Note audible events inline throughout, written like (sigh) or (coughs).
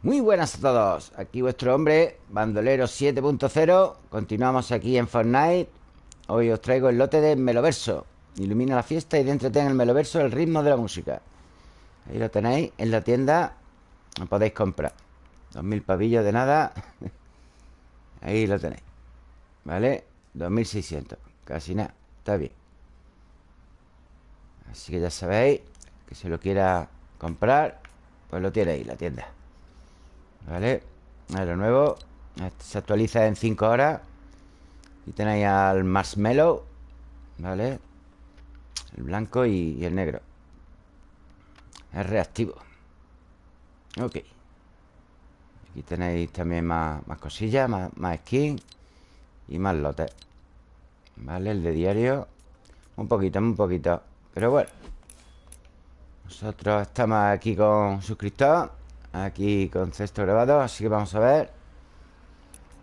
Muy buenas a todos, aquí vuestro hombre, Bandolero 7.0 Continuamos aquí en Fortnite. Hoy os traigo el lote de Meloverso. Ilumina la fiesta y dentro tenga el Meloverso el ritmo de la música. Ahí lo tenéis en la tienda. Lo podéis comprar. 2000 pavillos de nada. (laughs) Ahí lo tenéis. ¿Vale? 2600 Casi nada, está bien. Así que ya sabéis Que se lo quiera comprar Pues lo tiene ahí la tienda ¿Vale? A lo nuevo Se actualiza en 5 horas Y tenéis al marshmallow ¿Vale? El blanco y, el negro. Es reactivo. Ok. Aquí tenéis también más, cosillas Más, más skin Y más lotes ¿Vale? El de diario. Un poquito, un poquito. Pero bueno. Nosotros estamos aquí con suscriptor Aquí con cesto grabado Así que vamos a ver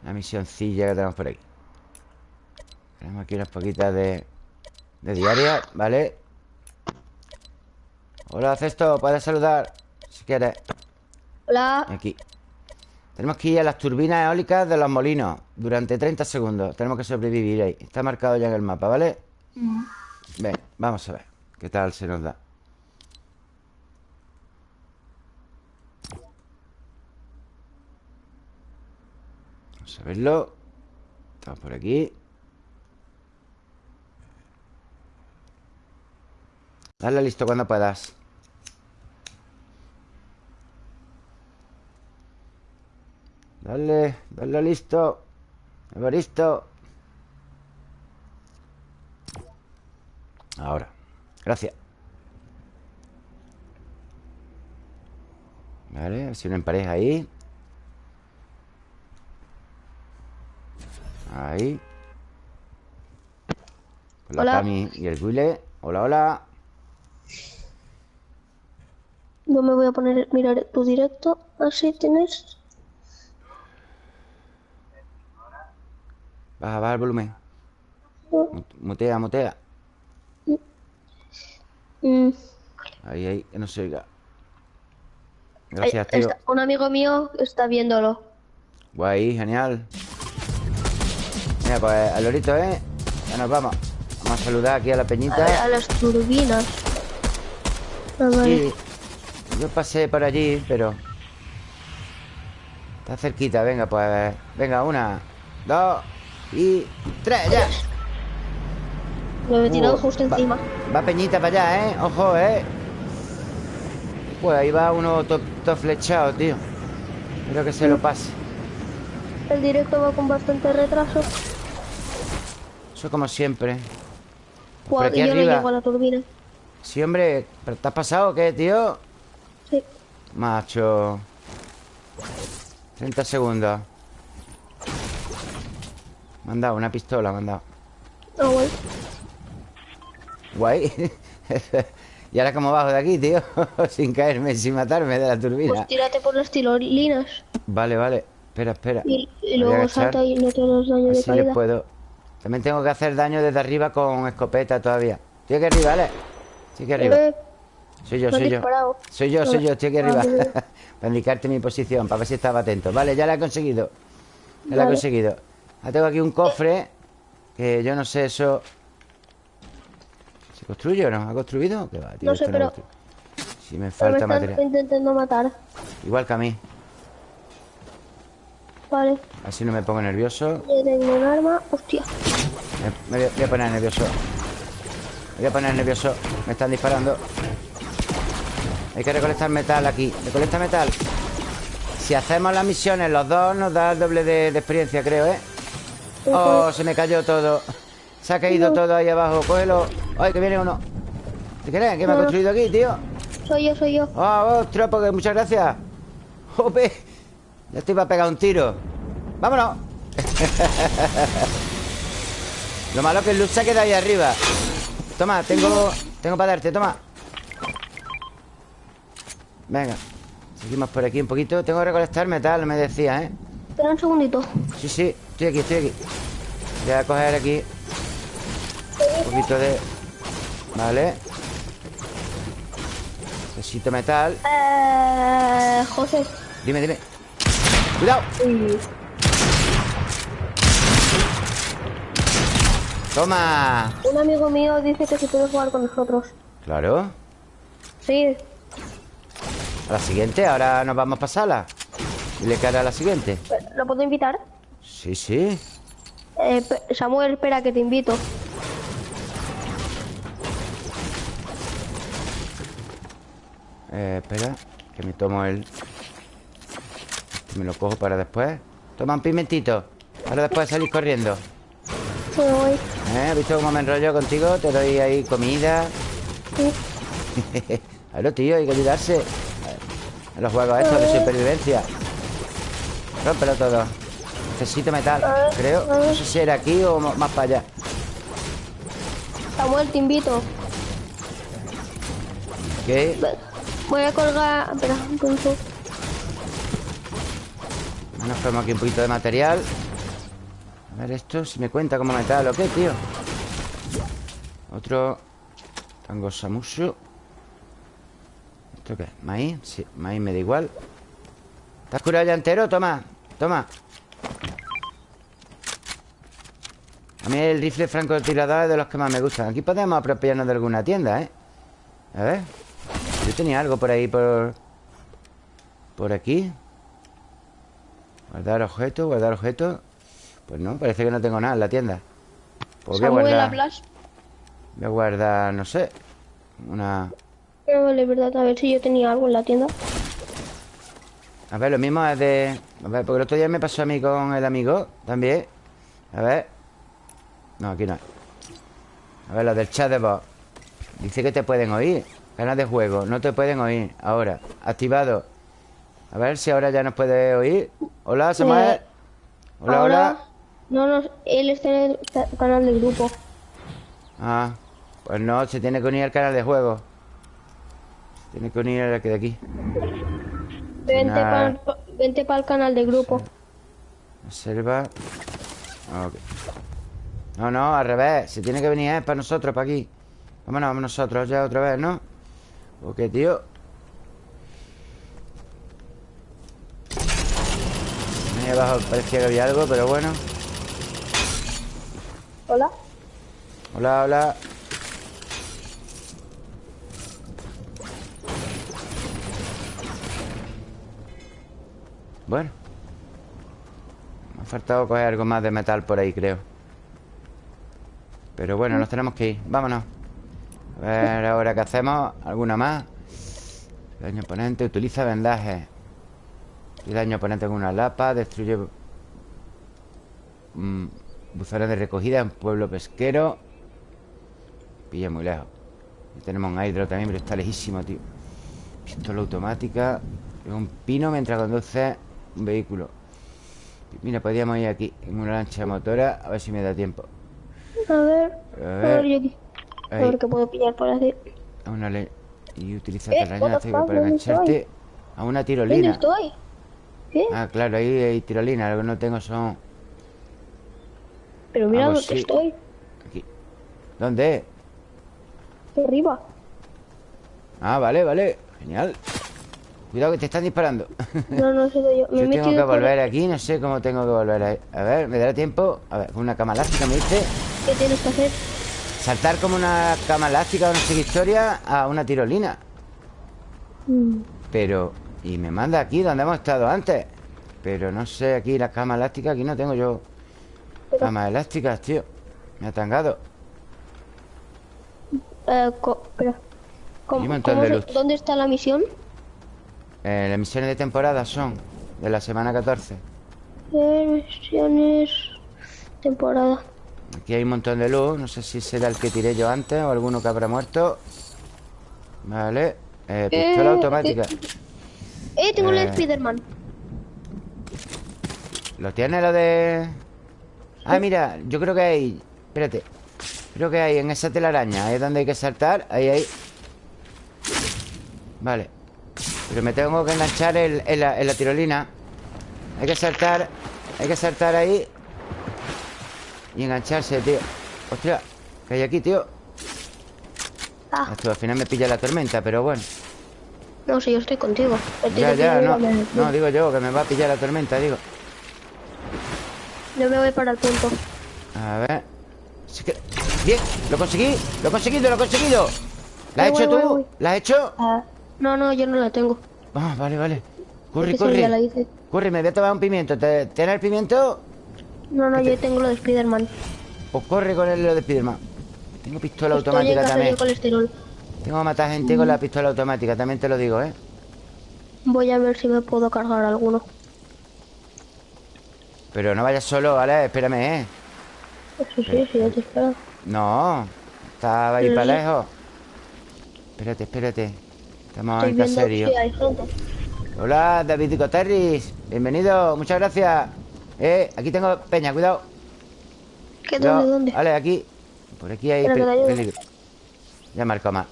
La misioncilla que tenemos por aquí Tenemos aquí unas poquitas de De diaria, ¿vale? Hola, cesto, puedes saludar Si quieres Hola Aquí Tenemos que ir a las turbinas eólicas de los molinos Durante 30 segundos Tenemos que sobrevivir ahí Está marcado ya en el mapa, ¿vale? Mm. Ven, vamos a ver ¿Qué tal se nos da? Vamos a verlo. Estamos por aquí. Dale listo cuando puedas. Dale, dale listo. Listo. Ahora. Gracias. Vale, a ver si una pareja ahí Ahí. Con la Cami y el Guile Hola, hola. No me voy a poner mirar tu directo Así tienes. Baja, baja el volumen. Mutea, mutea. Mm. Ahí, ahí, que no se oiga. Gracias, tío. Un amigo mío está viéndolo. Guay, genial Mira, pues al lorito, ¿eh? Ya nos vamos. Vamos a saludar aquí a la peñita. A, las turbinas Sí. Yo pasé por allí, pero Está cerquita, venga, pues Venga, una, dos Y tres, ya. Me he tirado uh, justo encima. Va Peñita para allá, ¿eh? Ojo, ¿eh? Pues ahí va uno todo flechado, tío. Espero que se lo pase. El directo va con bastante retraso eso como siempre. Aquí yo arriba. no llego a la turbina. Sí, hombre. ¿Pero te has pasado o qué, tío? Sí. Macho. 30 segundos. Me han dado una pistola, me han dado. Oh, guay. Guay. (laughs) ¿Y ahora cómo bajo de aquí, tío? (laughs) sin caerme, sin matarme de la turbina. Pues tírate por las tirolinas. Vale, vale. Espera, espera. Y, luego salta y no te los daños de caída. puedo. También tengo que hacer daño desde arriba con escopeta todavía. Estoy aquí arriba, ¿vale? Estoy aquí arriba. Soy yo, soy yo. Soy yo, soy yo, estoy aquí arriba. (laughs) Para indicarte mi posición, para ver si estaba atento. Vale, ya la he conseguido. Ya la he conseguido. Ahora tengo aquí un cofre Que yo no sé eso ¿Se construye o no? ¿Ha construido? ¿Qué va, tío? No sé, pero... Si me falta me material. intentando matar. Igual que a mí Vale. Así no me pongo nervioso. Yo tengo un arma. Hostia. Me, voy, a poner nervioso. Me voy a poner nervioso. Me están disparando. Hay que recolectar metal aquí. ¿Recolecta metal? Si hacemos las misiones los dos, nos da el doble de, experiencia, creo, ¿eh? Oh, se me cayó todo. Se ha caído todo ahí abajo. Cógelo. Ay, que viene uno. ¿Te crees? ¿Qué me ha construido aquí, tío? Soy yo, soy yo. Oh, ostras, porque muchas gracias. Jope. Ya te iba a pegar un tiro. ¡Vámonos! Lo malo es que el luz se queda ahí arriba. Toma, tengo Tengo para darte, toma. Venga Seguimos por aquí un poquito. Tengo que recolectar metal, me decía, ¿eh? Espera un segundito. Sí, sí, estoy aquí, estoy aquí. Voy a coger aquí Un poquito de... Vale. Necesito metal. Eh... José. Dime, dime ¡Cuidado! ¡Toma! Un amigo mío dice que se puede jugar con nosotros. Claro Sí. A la siguiente, ahora nos vamos a pasarla Dile que hará la siguiente ¿Lo puedo invitar? Sí, sí Eh, Samuel, espera que te invito. Eh, espera, que me tomo el... Me lo cojo para después. Toma un pimentito. Ahora después salís corriendo. Me voy. ¿Eh? ¿Has visto cómo me enrollo contigo? Te doy ahí comida. Sí. (laughs) Claro, tío, hay que ayudarse. En los juegos estos de supervivencia. Rómpelo todo. Necesito metal, creo. No sé si era aquí o más para allá. Samuel, te invito. ¿Qué? Voy a colgar. Espera, un ponemos aquí un poquito de material. A ver esto, si me cuenta como metal o qué, tío. Otro Tango Samushu. ¿Esto qué? ¿Maíz? Sí, maíz me da igual. ¿Estás curado ya entero? Toma, toma. A mí el rifle francotirador es de los que más me gustan. Aquí podemos apropiarnos de alguna tienda, ¿eh? A ver. Yo tenía algo por ahí, por... Por aquí. Guardar objetos, guardar objetos. Pues no, parece que no tengo nada en la tienda. Pues voy a guardar. Voy a guardar, no sé. Una. No vale, verdad. A ver si yo tenía algo en la tienda. A ver, lo mismo es de. A ver, porque el otro día me pasó a mí con el amigo también. A ver. No, aquí no. hay. A ver, lo del chat de voz. Dice que te pueden oír. Ganas de juego. No te pueden oír. Ahora. Activado. A ver si ahora ya nos puede oír. Hola, Samuel. Eh, Hola, hola. No, no, él está en el ca- canal del grupo. Ah, pues no, se tiene que unir al canal de juego. Se tiene que unir al que de aquí. Vente para vente el canal del grupo. Observa. Ok. No, no, al revés. Se tiene que venir es para nosotros, para aquí. Vámonos, vamos nosotros ya otra vez, ¿no? Ok, tío. Ahí abajo parecía que había algo, pero bueno. Hola. Hola, hola. Bueno. Me ha faltado coger algo más de metal por ahí, creo. Pero bueno, nos tenemos que ir. Vámonos. A ver ahora qué hacemos. ¿Alguna más? Daño oponente. Utiliza vendaje. Y daño oponente con una lapa. Destruye... mm, buzones de recogida en pueblo pesquero. Pilla muy lejos. Y tenemos un hidro también, pero está lejísimo, tío. Pistola automática. Es un pino mientras conduce un vehículo. Mira, podríamos ir aquí en una lancha motora. A ver si me da tiempo. A ver. A A ver. yo aquí. A Ahí. ver qué puedo pillar por así. A una le... Y utiliza Eh, fuck, para ¿dónde engancharte a una ¿Dónde tirolina. estoy? Ah, claro, ahí hay tirolina. Lo que no tengo son... Pero mira ah, pues dónde sí. estoy. Aquí. ¿Dónde? Arriba. Ah, vale, vale. Genial. Cuidado que te están disparando. No, no sé yo. (laughs) Me Yo tengo que por- volver aquí, no sé cómo tengo que volver ahí. A ver, ¿me dará tiempo? A ver, una cama elástica me dice. ¿Qué tienes que hacer? Saltar como una cama elástica o no sé qué historia a una tirolina. Mm, Pero... Y me manda aquí donde hemos estado antes. Pero no sé, aquí las camas elásticas, aquí no tengo yo camas elásticas, tío. Me ha tangado. Eh. ¿Cómo- se-. ¿Dónde está la misión? Eh, las misiones de temporada son de la semana 14. Eh, misiones. Temporada. Aquí hay un montón de luz. No sé si será el que tiré yo antes o alguno que habrá muerto. Vale. Eh, pistola automática. Eh, tengo el Eh. Spiderman. ¿Lo tiene lo de...? Ah, mira, yo creo que hay... Espérate. Creo que hay en esa telaraña. Ahí es donde hay que saltar. Ahí, ahí. Vale. Pero me tengo que enganchar en, la, en la tirolina. Hay que saltar. Hay que saltar ahí. Y engancharse, tío. Hostia. ¿Qué hay aquí, tío? Ah, al final me pilla la tormenta, pero bueno. No, si yo estoy contigo. Ya, ya, no. No, digo yo, que me va a pillar la tormenta, digo. Yo me voy para el punto. A ver. Bien, lo conseguí, lo he conseguido, lo he conseguido. ¿La has hecho voy, tú? voy. ¿La has hecho? Ah, no, no, yo no la tengo. Ah, vale, vale. Corre, la corre. hice. Corre, me voy a tomar un pimiento. ¿Te- ¿Tienes el pimiento? No, no, yo tengo lo de Spiderman. Pues corre con el lo de Spiderman. Tengo pistola Estoy automática también. colesterol. Tengo que matar gente con la pistola automática, también te lo digo, ¿eh? Voy a ver si me puedo cargar alguno. Pero no vayas solo, ¿vale? Espérame, ¿eh? Sí, sí, sí, yo te espero. No, estaba ahí Sí. para lejos. Espérate, espérate. Estamos Estoy en serio. si hay gente. Hola, David Coterris. Bienvenido, muchas gracias. Eh, aquí tengo peña, cuidado. ¿Qué, Cuidado. dónde, dónde? Vale, aquí. Por aquí hay peligro. Ya marco más.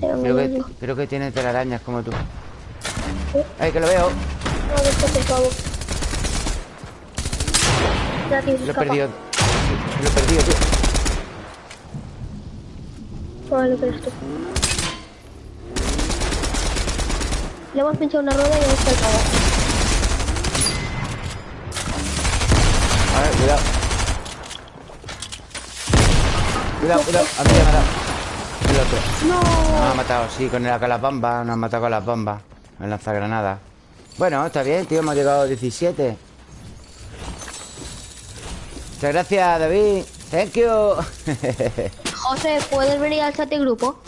Tengo Creo que, creo que tiene telarañas como tú. Ay, que lo veo. No, déjate. Ya, tío, Lo he perdido. Lo he perdido, tío. Vale, pero esto. Le hemos pinchado una rueda y ya está el cabo. A ver, cuidado. Cuidado, cuidado. A mí me ha. El otro. ¡No! Nos ha matado, sí, con, el, las bombas. Nos ha matado con las bombas. Me lanza granada. Bueno, está bien, tío. Hemos llegado a 17. Muchas gracias, David. Thank you. (laughs) José, ¿puedes venir al chat de grupo?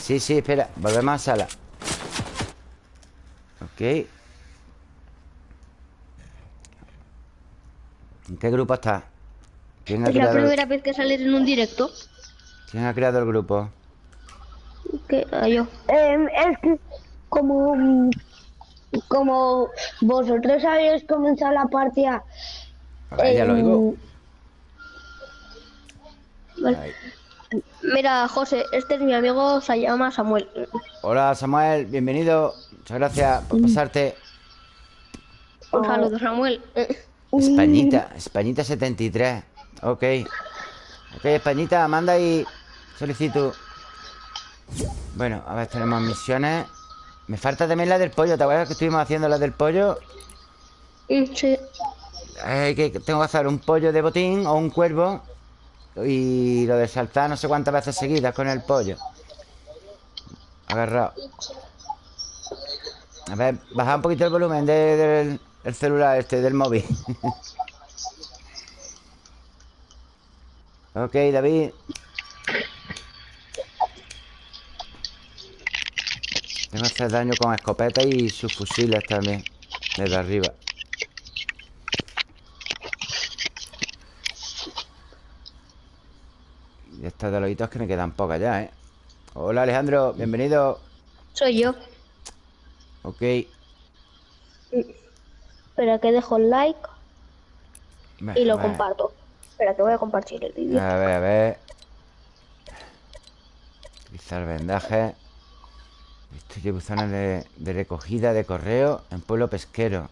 sí, sí, espera. Volvemos a sala. Ok. ¿En qué grupo está? ¿Quién ha, Es la creado el, primera vez que sales en un directo. ¿Quién ha creado el grupo? Que ah, yo. Em, es que como mm, como vosotros habéis comenzado la partida A ver, ya lo em, digo. Vale. Ahí. Mira, José, este es mi amigo, se llama Samuel. Hola, Samuel. Bienvenido. Muchas gracias Mm. por pasarte. Un saludo, Samuel. Españita, Españita 73. Ok. Ok, Españita, manda ahí solicitud. Bueno, a ver, tenemos misiones. Me falta también la del pollo. ¿Te acuerdas que estuvimos haciendo la del pollo? Sí. Eh, que tengo que hacer un pollo de botín o un cuervo. Y lo de saltar no sé cuántas veces seguidas con el pollo. Agarrado. A ver, baja un poquito el volumen de- del el celular este, del móvil. (laughs) ok, David. Tengo que hacer daño con escopeta y sus fusiles también. Desde arriba. Y estas de lobitos que me quedan pocas ya, ¿eh? Hola, Alejandro. Bienvenido. Soy yo. Ok. Espera que dejo el like y lo comparto. Espera que voy a compartir el vídeo. A ver, a ver. Utilizar vendaje. Destruye buzones de, de recogida de correo en pueblo pesquero.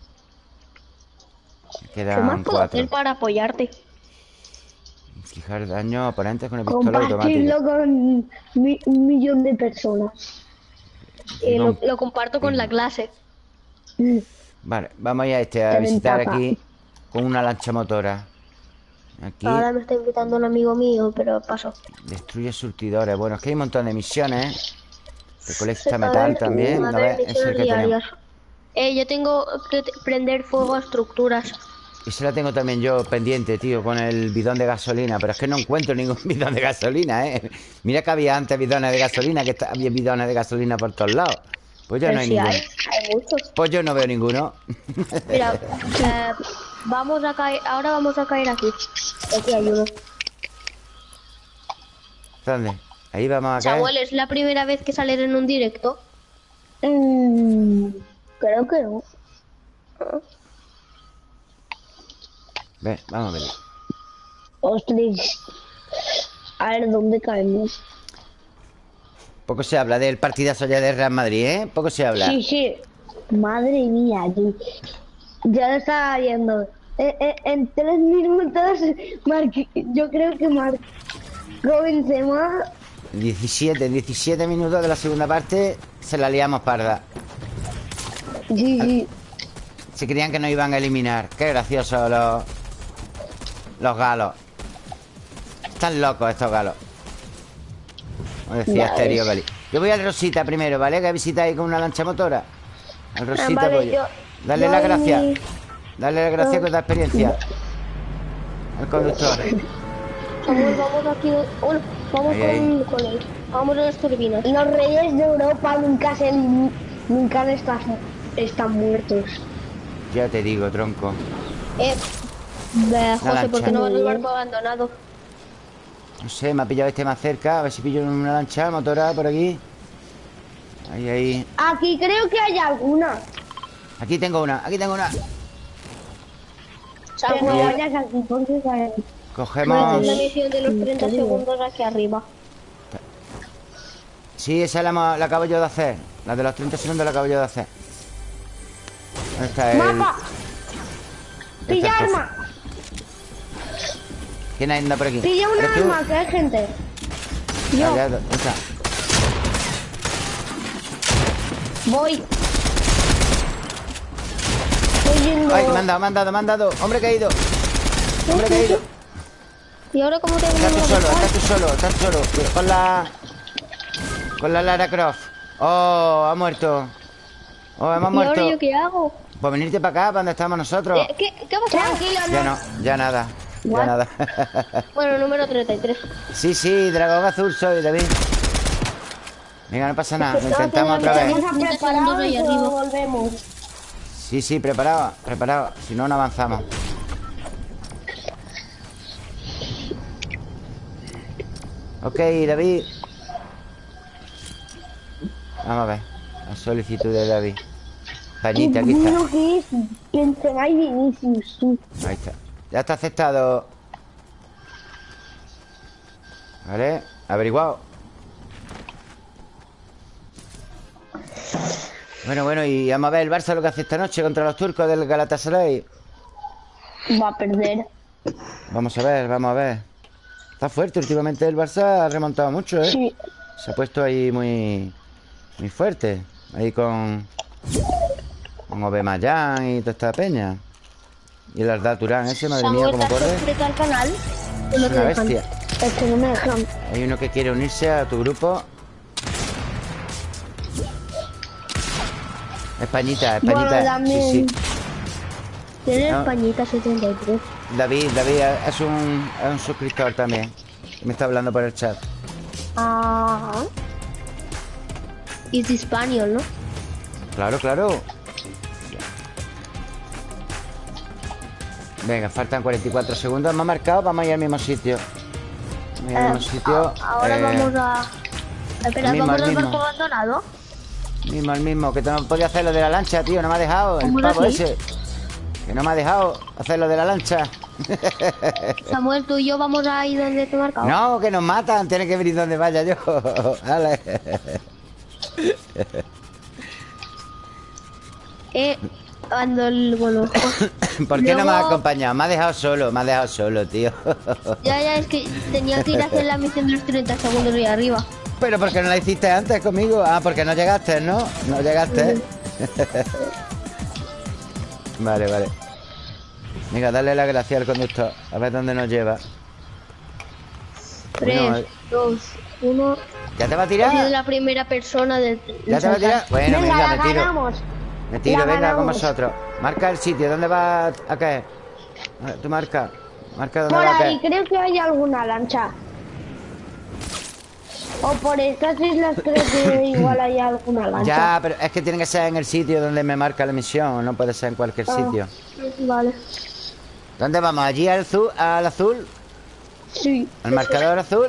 Me ¿Qué más quedan puedo cuatro. hacer para apoyarte? Fijar daño a oponentes con el pistola compartirlo automática. con mi- un millón de personas. Eh, lo, comparto con la clase. Vale, vamos a ir a este a Te visitar ventaja. aquí con una lancha motora. Aquí Ahora me está invitando un amigo mío, pero paso. destruye surtidores. Bueno, es que hay un montón de misiones. Recolecta A metal también. ese es el que tenemos. Eh, yo tengo que prender fuego a estructuras. Esa la tengo también yo pendiente, tío, con el bidón de gasolina. Pero es que no encuentro ningún (laughs) bidón de gasolina, ¿eh? Mira que había antes bidones de gasolina, que había bidones de gasolina por todos lados. Pues ya Pero no hay sí ninguno. hay, hay muchos. Pues yo no veo ninguno. Mira, (laughs) eh, vamos a caer, ahora vamos a caer aquí. Aquí hay uno. ¿Dónde? Ahí vamos a caer. Samuel, ¿es la primera vez que sales en un directo? Mm, creo que no. Ven, vamos a ver. Ostras. A ver, ¿dónde caemos? Poco se habla del partidazo ya de Real Madrid, ¿eh? Poco se habla. Sí, sí. Madre mía, yo, ya lo estaba viendo. Eh, eh, en tres minutos, yo creo que marcó Benzema 17, en 17 minutos de la segunda parte se la liamos parda. Sí, sí. Se creían que nos iban a eliminar. Qué graciosos los... Los galos. Están locos estos galos. Como decía Asterio. Yo voy al Rosita primero, ¿vale? Que visitáis con una lancha motora. Al Rosita vale, voy yo. Dale yo las gracias. mi- Dale las gracias con la experiencia. (laughs) El conductor. Samuel, vamos aquí. Bueno, vamos Ahí, con, con él. Vamos a las turbinas. Los reyes de Europa nunca se nunca están, están muertos. Ya te digo, tronco. Eh, ve, José. ¿por qué no vas al barco abandonado? No sé, me ha pillado este más cerca. A ver si pillo una lancha motora por aquí. Ahí, ahí. Aquí creo que hay alguna. Aquí tengo una, aquí tengo una. Pero no vayas aquí porque Cogemos. la misión de los 30 segundos aquí arriba. Sí, esa la, la acabo yo de hacer. La de los 30 segundos la acabo yo de hacer. ¿Dónde está el...? ¡Mapa! ¡Pilla arma! ¿Quién anda por aquí? ¡Pilla una ¿Eres tú? arma! Que hay gente. Yo ya, ¿dónde está? voy. Estoy yendo. Ay, me han dado, me han dado, me han dado. Hombre caído. Hombre caído. ¿Y ahora cómo tengo Estás tú solo, estás tú solo, estás tú solo. Con la... Con la Lara Croft. Oh, ha muerto. Oh, hemos ¿Y muerto. ahora yo qué hago? Pues venirte para acá, para donde estamos nosotros. Eh, ¿Qué, ¿Qué ha pasado? Tranquilo, Ya no. no, ya nada. Ya What? nada. (laughs) Bueno, número 33. sí, sí, dragón azul soy, David. Venga, no pasa nada. Lo intentamos otra vez. Vamos a 30 preparar segundos ahí y volvemos. Sí, sí, preparado, preparado. Si no, no avanzamos. Ok, David. Vamos a ver. La solicitud de David. Pañita, aquí está. Que es Benzema y Vinicius. Ahí está. Ya está aceptado. Vale, averiguado. Bueno, bueno, y vamos a ver el Barça lo que hace esta noche contra los turcos del Galatasaray. Va a perder. Vamos a ver, vamos a ver. Está fuerte últimamente el Barça, ha remontado mucho, ¿eh? Sí. Se ha puesto ahí muy muy fuerte. Ahí con con Obemayán y toda esta peña. Y el Arda Turán ese, madre mía, cómo ¿te has corre. al canal? Es una bestia. Es que no me dejan. Hay uno que quiere unirse a tu grupo. Españita, Españita. Bueno. Sí, sí. Tiene No. Españita 73. David, David es un, es un suscriptor también. Me está hablando por el chat. Ah. Y es español, ¿no? Claro, claro. Venga, faltan 44 segundos. Me ha marcado, vamos a ir al mismo sitio. Al mismo sitio. Ahora Eh, vamos a... Espera, mismo, ¿vamos al barco abandonado? Mismo, el mismo. Que no podía hacer lo de la lancha, tío. No me ha dejado. El ¿Cómo pavo ese. Que no me ha dejado hacer lo de la lancha. (laughs) Samuel, tú y yo vamos a ir donde te marcado. No, que nos matan. Tiene que venir donde vaya yo. (laughs) Vale. Eh, cuando el... Bueno, (coughs) ¿Por qué no me ha Luego- acompañado? Me ha dejado solo. Me ha dejado solo, tío. (laughs) ya, ya, es que tenía que ir a hacer la misión de los 30 segundos ahí arriba. Pero ¿por qué no la hiciste antes conmigo? Ah, porque no llegaste, ¿no? No llegaste. Vale, vale. Venga, dale la gracia al conductor. A ver dónde nos lleva. 3, Bueno, eh. 2, 1... ¿Ya te va a He sido tirar? la primera persona de... ¿Ya te va a tirar? Bueno, venga, venga, me tiro. ganamos. Me tiro, La venga con ganamos. vosotros. Marca el sitio, ¿dónde va a caer? A Tú marca. Marca dónde Por va a ahí caer. creo que hay alguna lancha. O por estas islas creo que igual hay alguna lancha. Ya, pero es que tiene que ser en el sitio donde me marca la misión, no puede ser en cualquier Ah. sitio. Vale. ¿Dónde vamos? ¿Allí al azul? ¿Al azul? Sí. ¿Al marcador azul?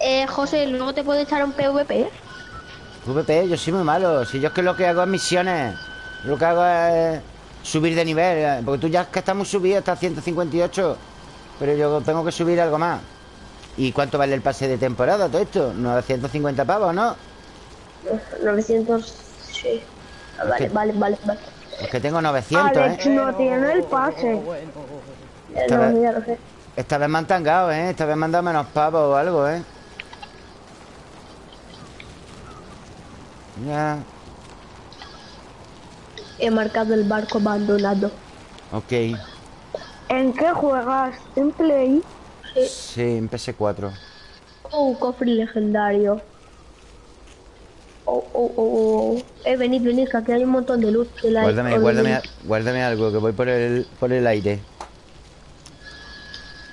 Eh, José, luego te puedo echar un PvP. ¿eh? VP, yo soy muy malo. Si yo es que lo que hago es misiones. Lo que hago es subir de nivel. eh, Porque tú ya es que estás muy subido, estás a 158. Pero yo tengo que subir algo más. ¿Y cuánto vale el pase de temporada todo esto? ¿950 pavos, no? 900, sí. Vale, vale, vale, vale, Es que tengo 900, Alex, ¿eh? no tiene el pase. Esta, no, vez, esta vez me han tangado, ¿eh? Esta vez me han dado menos pavos o algo, ¿eh? Ya. He marcado el barco abandonado. Ok. ¿En qué juegas? ¿En Play? Sí, en PS4. Oh, un cofre legendario. Oh, oh, oh, oh. Eh, venid, venid, que aquí hay un montón de luz. que la- Guárdame, de guárdame, guárdame algo, que voy por el, por el aire.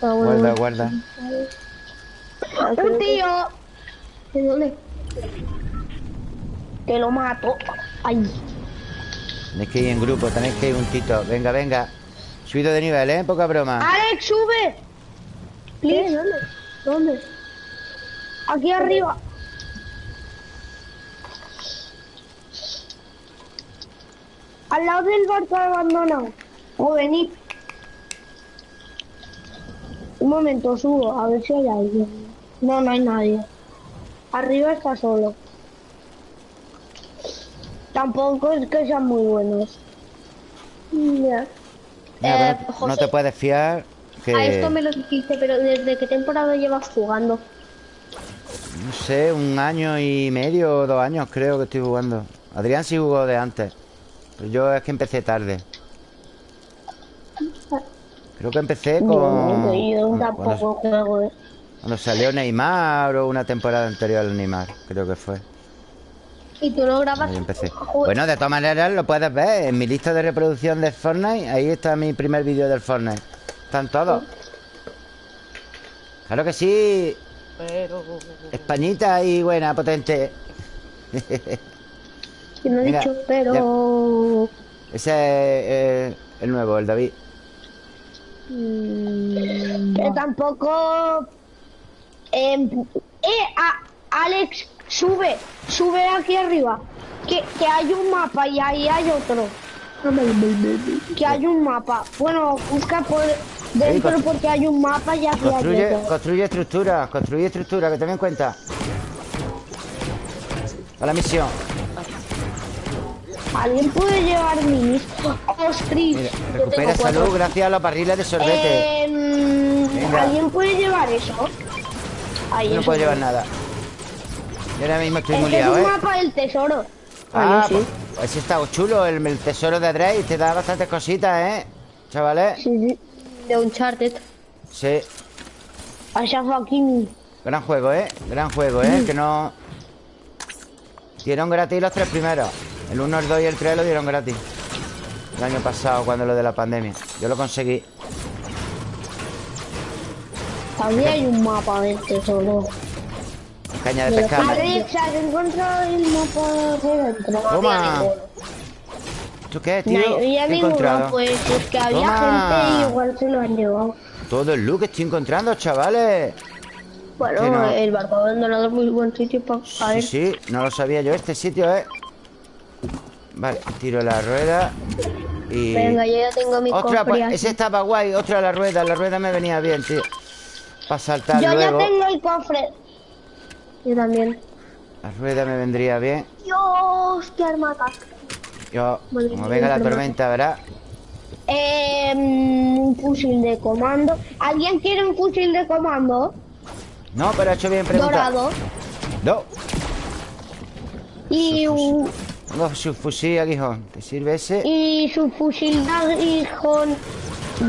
Ah, bueno, Guarda, guarda. Ah, ¡Un que- tío! ¿De dónde? Que lo mato. Ay. Tenéis que ir en grupo, tenéis que ir juntito. Venga, venga. Subido de nivel, ¿eh? Poca broma. ¡Alex, sube! ¿Qué? ¿Dónde? ¿Dónde? Aquí arriba. Al lado del barco abandonado. O venid. Un momento, subo, a ver si hay alguien. No, no hay nadie. Arriba está solo. Tampoco es que sean muy buenos. Ya. Mira, Eh, pero no José. te puedes fiar que... A esto me lo dijiste, pero ¿desde qué temporada llevas jugando? No sé, un año y medio o dos años creo que estoy jugando. Adrián sí jugó de antes. Pero yo es que empecé tarde. Creo que empecé con... Yo con- tampoco cuando, juego. eh. cuando salió Neymar o una temporada anterior al Neymar, creo que fue. ¿Y tú no grabas? Ahí empecé. Bueno, de todas maneras lo puedes ver en mi lista de reproducción de Fortnite. Ahí está mi primer vídeo del Fortnite. Están todos. Claro que sí. Españita y buena, potente. que no he Mira, dicho, pero... Ese es eh, el nuevo, el David. Mm, Que tampoco. em, eh, a- Alex, sube, sube aquí arriba. Que, que hay un mapa y ahí hay otro. Que hay un mapa. Bueno, busca por dentro porque hay un mapa y aquí hay Construye, otro. construye estructura, construye estructura, que te en cuenta. A la misión. ¿Alguien puede llevar minis? ¡Ostris! Mira, recupera salud gracias a los barriles de sorbete. Em. ¿Alguien puede llevar eso? Ahí Yo no eso puedo llevar nada. Yo ahora mismo estoy muy es liado, un ¿eh? mapa del tesoro. Ah, sí. pues ese está chulo, el, el tesoro de Drake. Te da bastantes cositas, ¿eh? Chavales. Sí, de Uncharted. Sí. Ashraf Hakimi. Gran juego, ¿eh? Gran juego, ¿eh? Que no... Dieron gratis los tres primeros. El 1, el 2 y el 3 lo dieron gratis. El año pasado, cuando lo de la pandemia. Yo lo conseguí. También hay un mapa de pescar. Alex, ¿has encontrado el mapa de dentro? Toma. ¿Tú qué, tío? No, ¿Qué ya ninguno, encontrado? pues es que había Toma. gente y igual se lo han llevado. Todo el look que estoy encontrando, chavales. Bueno, no. el barco abandonado es muy buen sitio para Sí, caer. sí, no lo sabía yo este sitio, ¿eh? Vale, tiro la rueda y... Venga, yo ya tengo mi cofre pues ese estaba guay. Otra la rueda, la rueda me venía bien, tío. Para saltar Yo luego. ya tengo el cofre. Yo también. La rueda me vendría bien. Dios, qué armata. Yo, como venga la tormenta, ¿verdad? Eh, un fusil de comando. ¿Alguien quiere un fusil de comando? No, pero ha hecho bien preguntar. Dorado. No, Y, un- tengo su fusil aguijón. ¿Te sirve ese? y su fusil de aguijón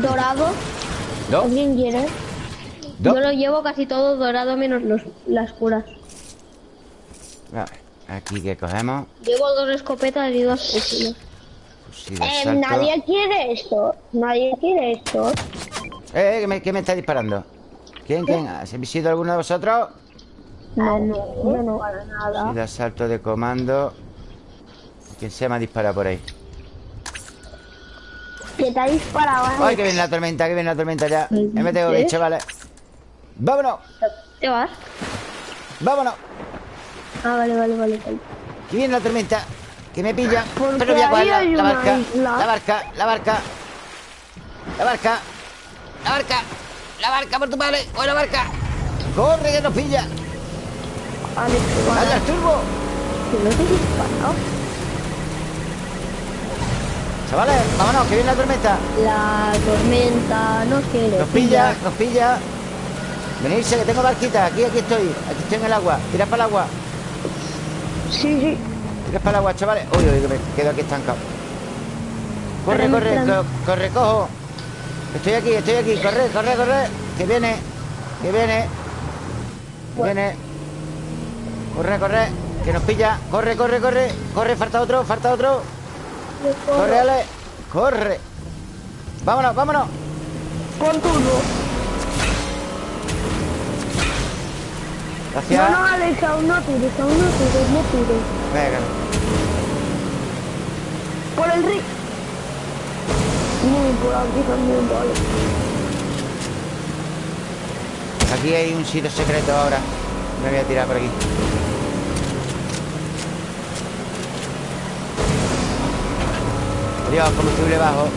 dorado. No, ¿Alguien quiere? no. Yo lo llevo casi todo dorado menos los, las curas. Vale, aquí que cogemos. Llevo dos escopetas y dos fusiles. Fusil de Eh, nadie quiere esto. Nadie quiere esto. Eh, eh, ¿qué me, qué me está disparando? ¿Quién, quién? ¿Has sido alguno de vosotros? No, no, yo no. Para nada. De asalto de comando. ¿Quién se me ha disparado por ahí? Que te ha disparado. ¿eh? ¡Ay, que viene la tormenta, que viene la tormenta ya! Ya me tengo que ir, chavales. ¡Vámonos! ¿Te vas? ¡Vámonos! Ah, vale, vale, vale. vale. Que viene la tormenta. Que me pilla. Porque Pero voy a coger la, barca. La barca, la barca. La barca. La barca. La barca por tu padre. ¡O la barca! ¡Corre que nos pilla! Alex, ¡Dale al turbo! Que no te he disparado. Chavales, vámonos, que viene la tormenta. La tormenta nos quiere. Nos pilla, nos pilla. Venirse, que tengo barquita. Aquí, aquí estoy. Aquí estoy en el agua. Tira para el agua. Sí, sí. Tires para el agua, chavales Uy, uy, que me quedo aquí estancado. Corre, corre, co- corre, cojo. Estoy aquí, estoy aquí. Corre, corre, corre. Que viene, que viene. Que viene. Corre, corre. Que nos pilla. Corre, corre, corre. Corre, falta otro, falta otro. Corre, Ale. Corre. Vámonos, vámonos. Turbo. Gracias No, no, Alex, aún no tires, aún no tires, no tires. Venga Por el río. No, por aquí también, vale. Aquí hay un sitio secreto ahora Me voy a tirar por aquí Dios, combustible bajo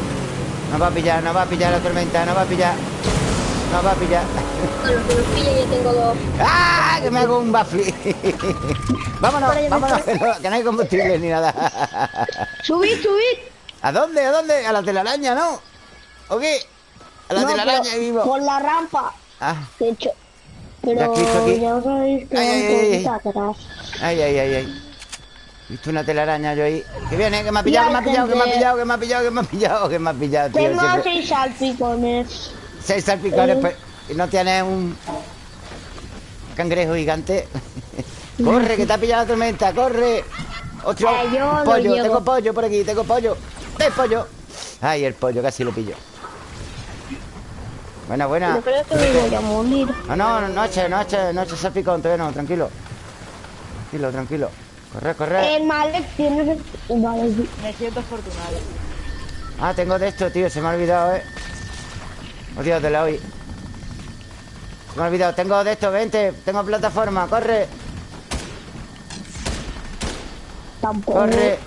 Nos va a pillar, nos va a pillar la tormenta Nos va a pillar Nos va a pillar Bueno, que los pille yo tengo dos. ¡Ah! Que me hago un backflip (laughs) Vámonos, vámonos Que no, que no hay combustible ni nada Subid, subid. ¿A dónde? ¿A dónde? A la telaraña, ¿no? ¿O qué? A la No, telaraña vivo Por la rampa. Ah, De hecho. Pero aquí, ya sabéis que Ay, ay, ay, ay. atrás. Ay, ay, ay, ay. He visto una telaraña yo ahí. Que viene, que me ha pillado, que me ha pillado, que me ha pillado, que me ha pillado, que me ha pillado, que me ha pillado, tío. Tengo seis salpicones. Seis salpicones, Eh. pues. ¿Y no tienes un cangrejo gigante? (laughs) ¡Corre, que te ha pillado la tormenta! ¡Corre! ¡Otro! Eh, yo lo pollo, tengo pollo por aquí, tengo pollo. ¡Ven, pollo! Ay, el pollo, casi lo pillo. Buena, buena. Yo creo que me voy a morir. No, no, no, noche, noche, noche salpicón, todavía no, tranquilo. Tranquilo, tranquilo. Corre, corre. El Malek tiene... Me siento afortunado. Ah, tengo de esto, tío, se me ha olvidado, eh. Olvídatela hoy. Se me ha olvidado, tengo de esto, vente, tengo plataforma, corre, Tampoco. corre.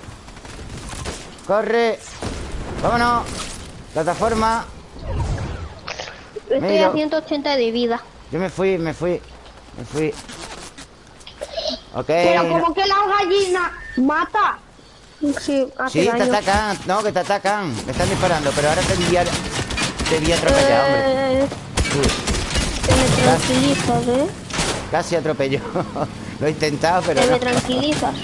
Corre. Vámonos. Plataforma. Estoy a 180 de vida. Yo me fui, me fui. Me fui. Ok. Pero como que la gallina mata. Sí, Sí, te daño. atacan. No, que te atacan. Me están disparando, pero ahora te vi a... Te vi atropellar, hombre. Te me tranquilizas, ¿eh? casi atropello. (laughs) Lo he intentado, pero Te me no. tranquilizas.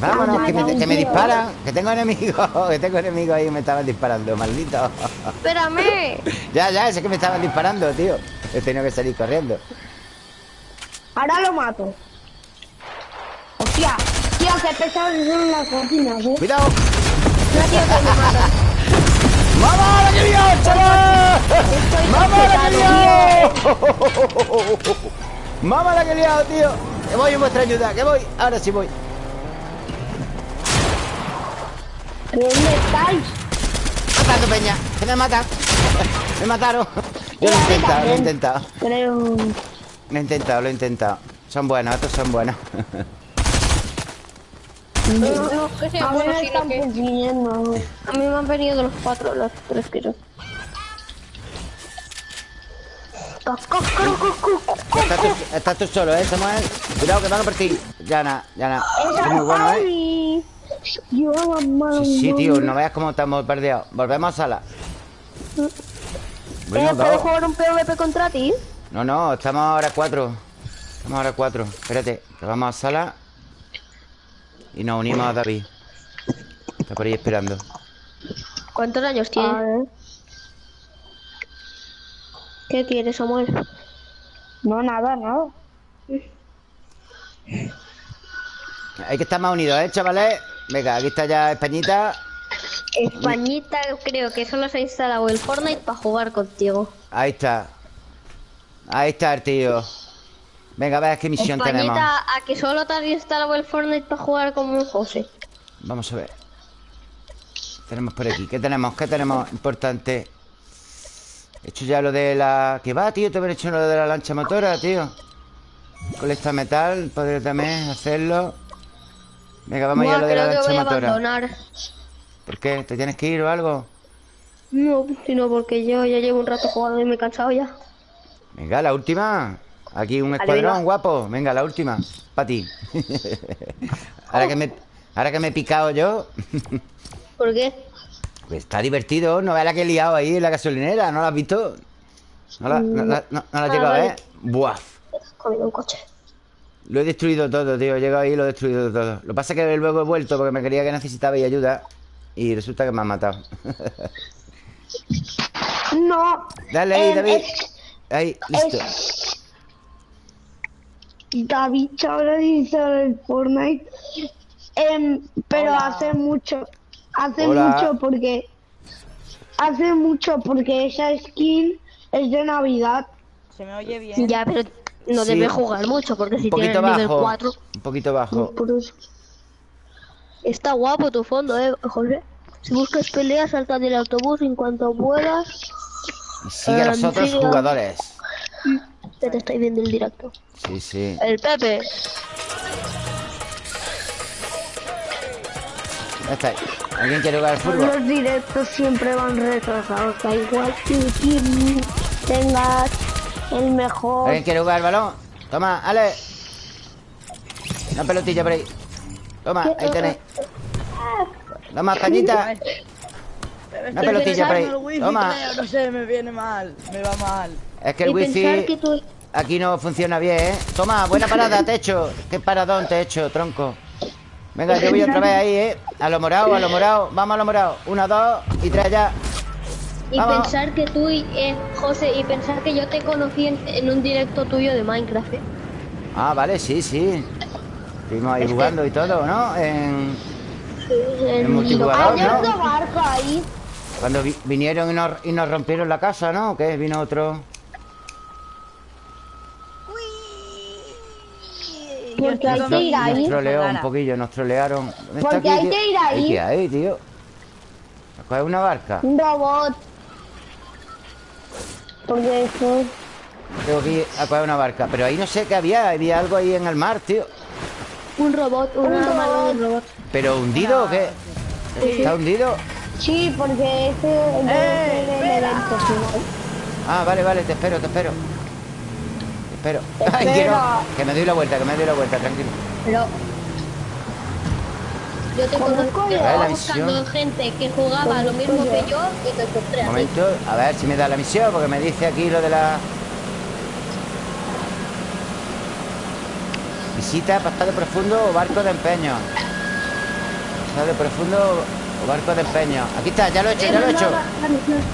Vámonos, que me, que me disparan. Que tengo enemigos. (laughs) Que tengo enemigos ahí y me estaban disparando, maldito. (laughs) Espérame. ya, ya, es que me estaban disparando, tío. He tenido que salir corriendo. Ahora lo mato. Hostia, tío, qué pesados son las cocinas, eh. ¡Cuidado! No, tío, que me matan. ¡Mamá, la que lió, chaval! ¡Mamá, la que lió! ¡Mamá, la que he liado, tío! Que voy en vuestra ayuda, que voy. Ahora sí voy. ¿Dónde estáis? Matando peña, que me matan. me mataron. Yo lo he intentado, lo he intentado. Creo... Lo he intentado, lo he intentado. Son buenos, estos son buenos. No, no, que sea A mí me están que... persiguiendo. A mí me han venido los cuatro, los tres que son. Estás tú, solo, ¿eh, Samuel? Cuidado, que van a por ti. Ya nada, ya nada. Es muy bueno, ¿eh? Yo. Sí, sí, tío, no veas cómo estamos bombardeados. Volvemos a sala. Bueno, eh, ¿Puedo jugar un PvP contra ti? No, no, estamos ahora cuatro. Estamos ahora cuatro. Espérate, que vamos a sala. Y nos unimos a David. Está por ahí esperando. ¿Cuántos años ver. ¿Qué quieres, Samuel? No, nada, nada. Hay que estar más unidos, ¿eh, chavales? Venga, aquí está ya Españita. Españita, creo que solo se ha instalado el Fortnite para jugar contigo. Ahí está. Ahí está el tío. Venga, a ver qué misión tenemos. Españita, ¿a que solo te has instalado el Fortnite para jugar como José? Vamos a ver. Tenemos por aquí. ¿Qué tenemos? ¿Qué tenemos importante? He hecho ya lo de la... ¿Qué va, tío? Te he hecho lo de la lancha motora, tío. Colecta metal. Podría también hacerlo. Venga, vamos ya a Buah, lo de la lancha voy a motora. abandonar. ¿Por qué? ¿Te tienes que ir o algo? No, sino porque yo ya llevo un rato jugando y me he cansado ya. Venga, la última. Aquí un escuadrón, guapo. Venga, la última. Para ti. (laughs) ahora, que me, ahora que me he picado yo. ¿Por qué? Pues está divertido, no veas la que he liado ahí en la gasolinera, ¿no la has visto? ¿No la, no, la- no- no la has Ah, llegado a vale. ver? Buah. He comido un coche. Lo he destruido todo, tío He llegado ahí y lo he destruido todo Lo que pasa que luego he vuelto porque me quería que necesitabais ayuda Y resulta que me han matado No. (laughs) Dale ahí, em, David Ahí, listo David Chabra dice el Fortnite. Em, pero Hola. hace mucho. Hace Hola. mucho porque. Hace mucho porque esa skin es de Navidad. ¿Se me oye bien? Ya, pero no Sí. debe jugar mucho porque si tiene nivel bajo 4 Un poquito bajo eso. está guapo tu fondo, eh, José. Si buscas peleas, salta del autobús en cuanto puedas. Y sigue a los Em, otros sigue. jugadores Que te estoy viendo el directo. Sí, sí El Pepe. Ya está ¿Alguien quiere jugar al fútbol? Los directos siempre van retrasados. Da igual que tengas el mejor. ¿Alguien quiere jugar al balón? Toma, Ale Una pelotilla por ahí Toma, ahí tenéis Toma, cañita (laughs) Una pelotilla por ahí. Toma. no sé, me viene mal. Me va mal. Es que el y wifi que tú... aquí no funciona bien, ¿eh? Toma, buena parada, te he hecho Qué paradón te he hecho, tronco Venga, yo voy otra vez ahí, ¿eh? A lo morado, a lo morado Vamos a lo morado Una, dos y tres ya Y pensar que tú y eh, José, y pensar que yo te conocí en, en un directo tuyo de Minecraft. ¿eh? Ah, vale, sí, sí Estuvimos ahí jugando y todo, ¿no? En... En El multijugador, Hay ¿no? otro barco ahí. Cuando vi- vinieron y nos, y nos rompieron la casa, ¿no? ¿Qué? Vino otro... Porque hay que ir Nos ahí. troleó un poquillo, nos trolearon ¿Dónde está Porque aquí, hay que ir ahí. ¿Qué hay, tío? ¿Cuál es una barca? Un robot. Porque eso. Tengo que ir a coger una barca Pero ahí no sé qué había Había algo ahí en el mar, tío Un robot, Un de robot. un robot. ¿Pero hundido o qué? ¿Está hundido? Sí, porque ese ¡Eh, ser el espera! evento final. Ah, vale, vale, te espero, te espero espero. (laughs) Ay, que me doy la vuelta, que me doy la vuelta, tranquilo. Pero yo te Conozco estaba buscando gente que jugaba lo mismo que yo y te encontré momento, a ver si me da la misión Porque me dice aquí lo de la... Visita pasado profundo o barco de empeño. Pasado profundo o barco de empeño. Aquí está, ya lo he hecho, ya lo he hecho.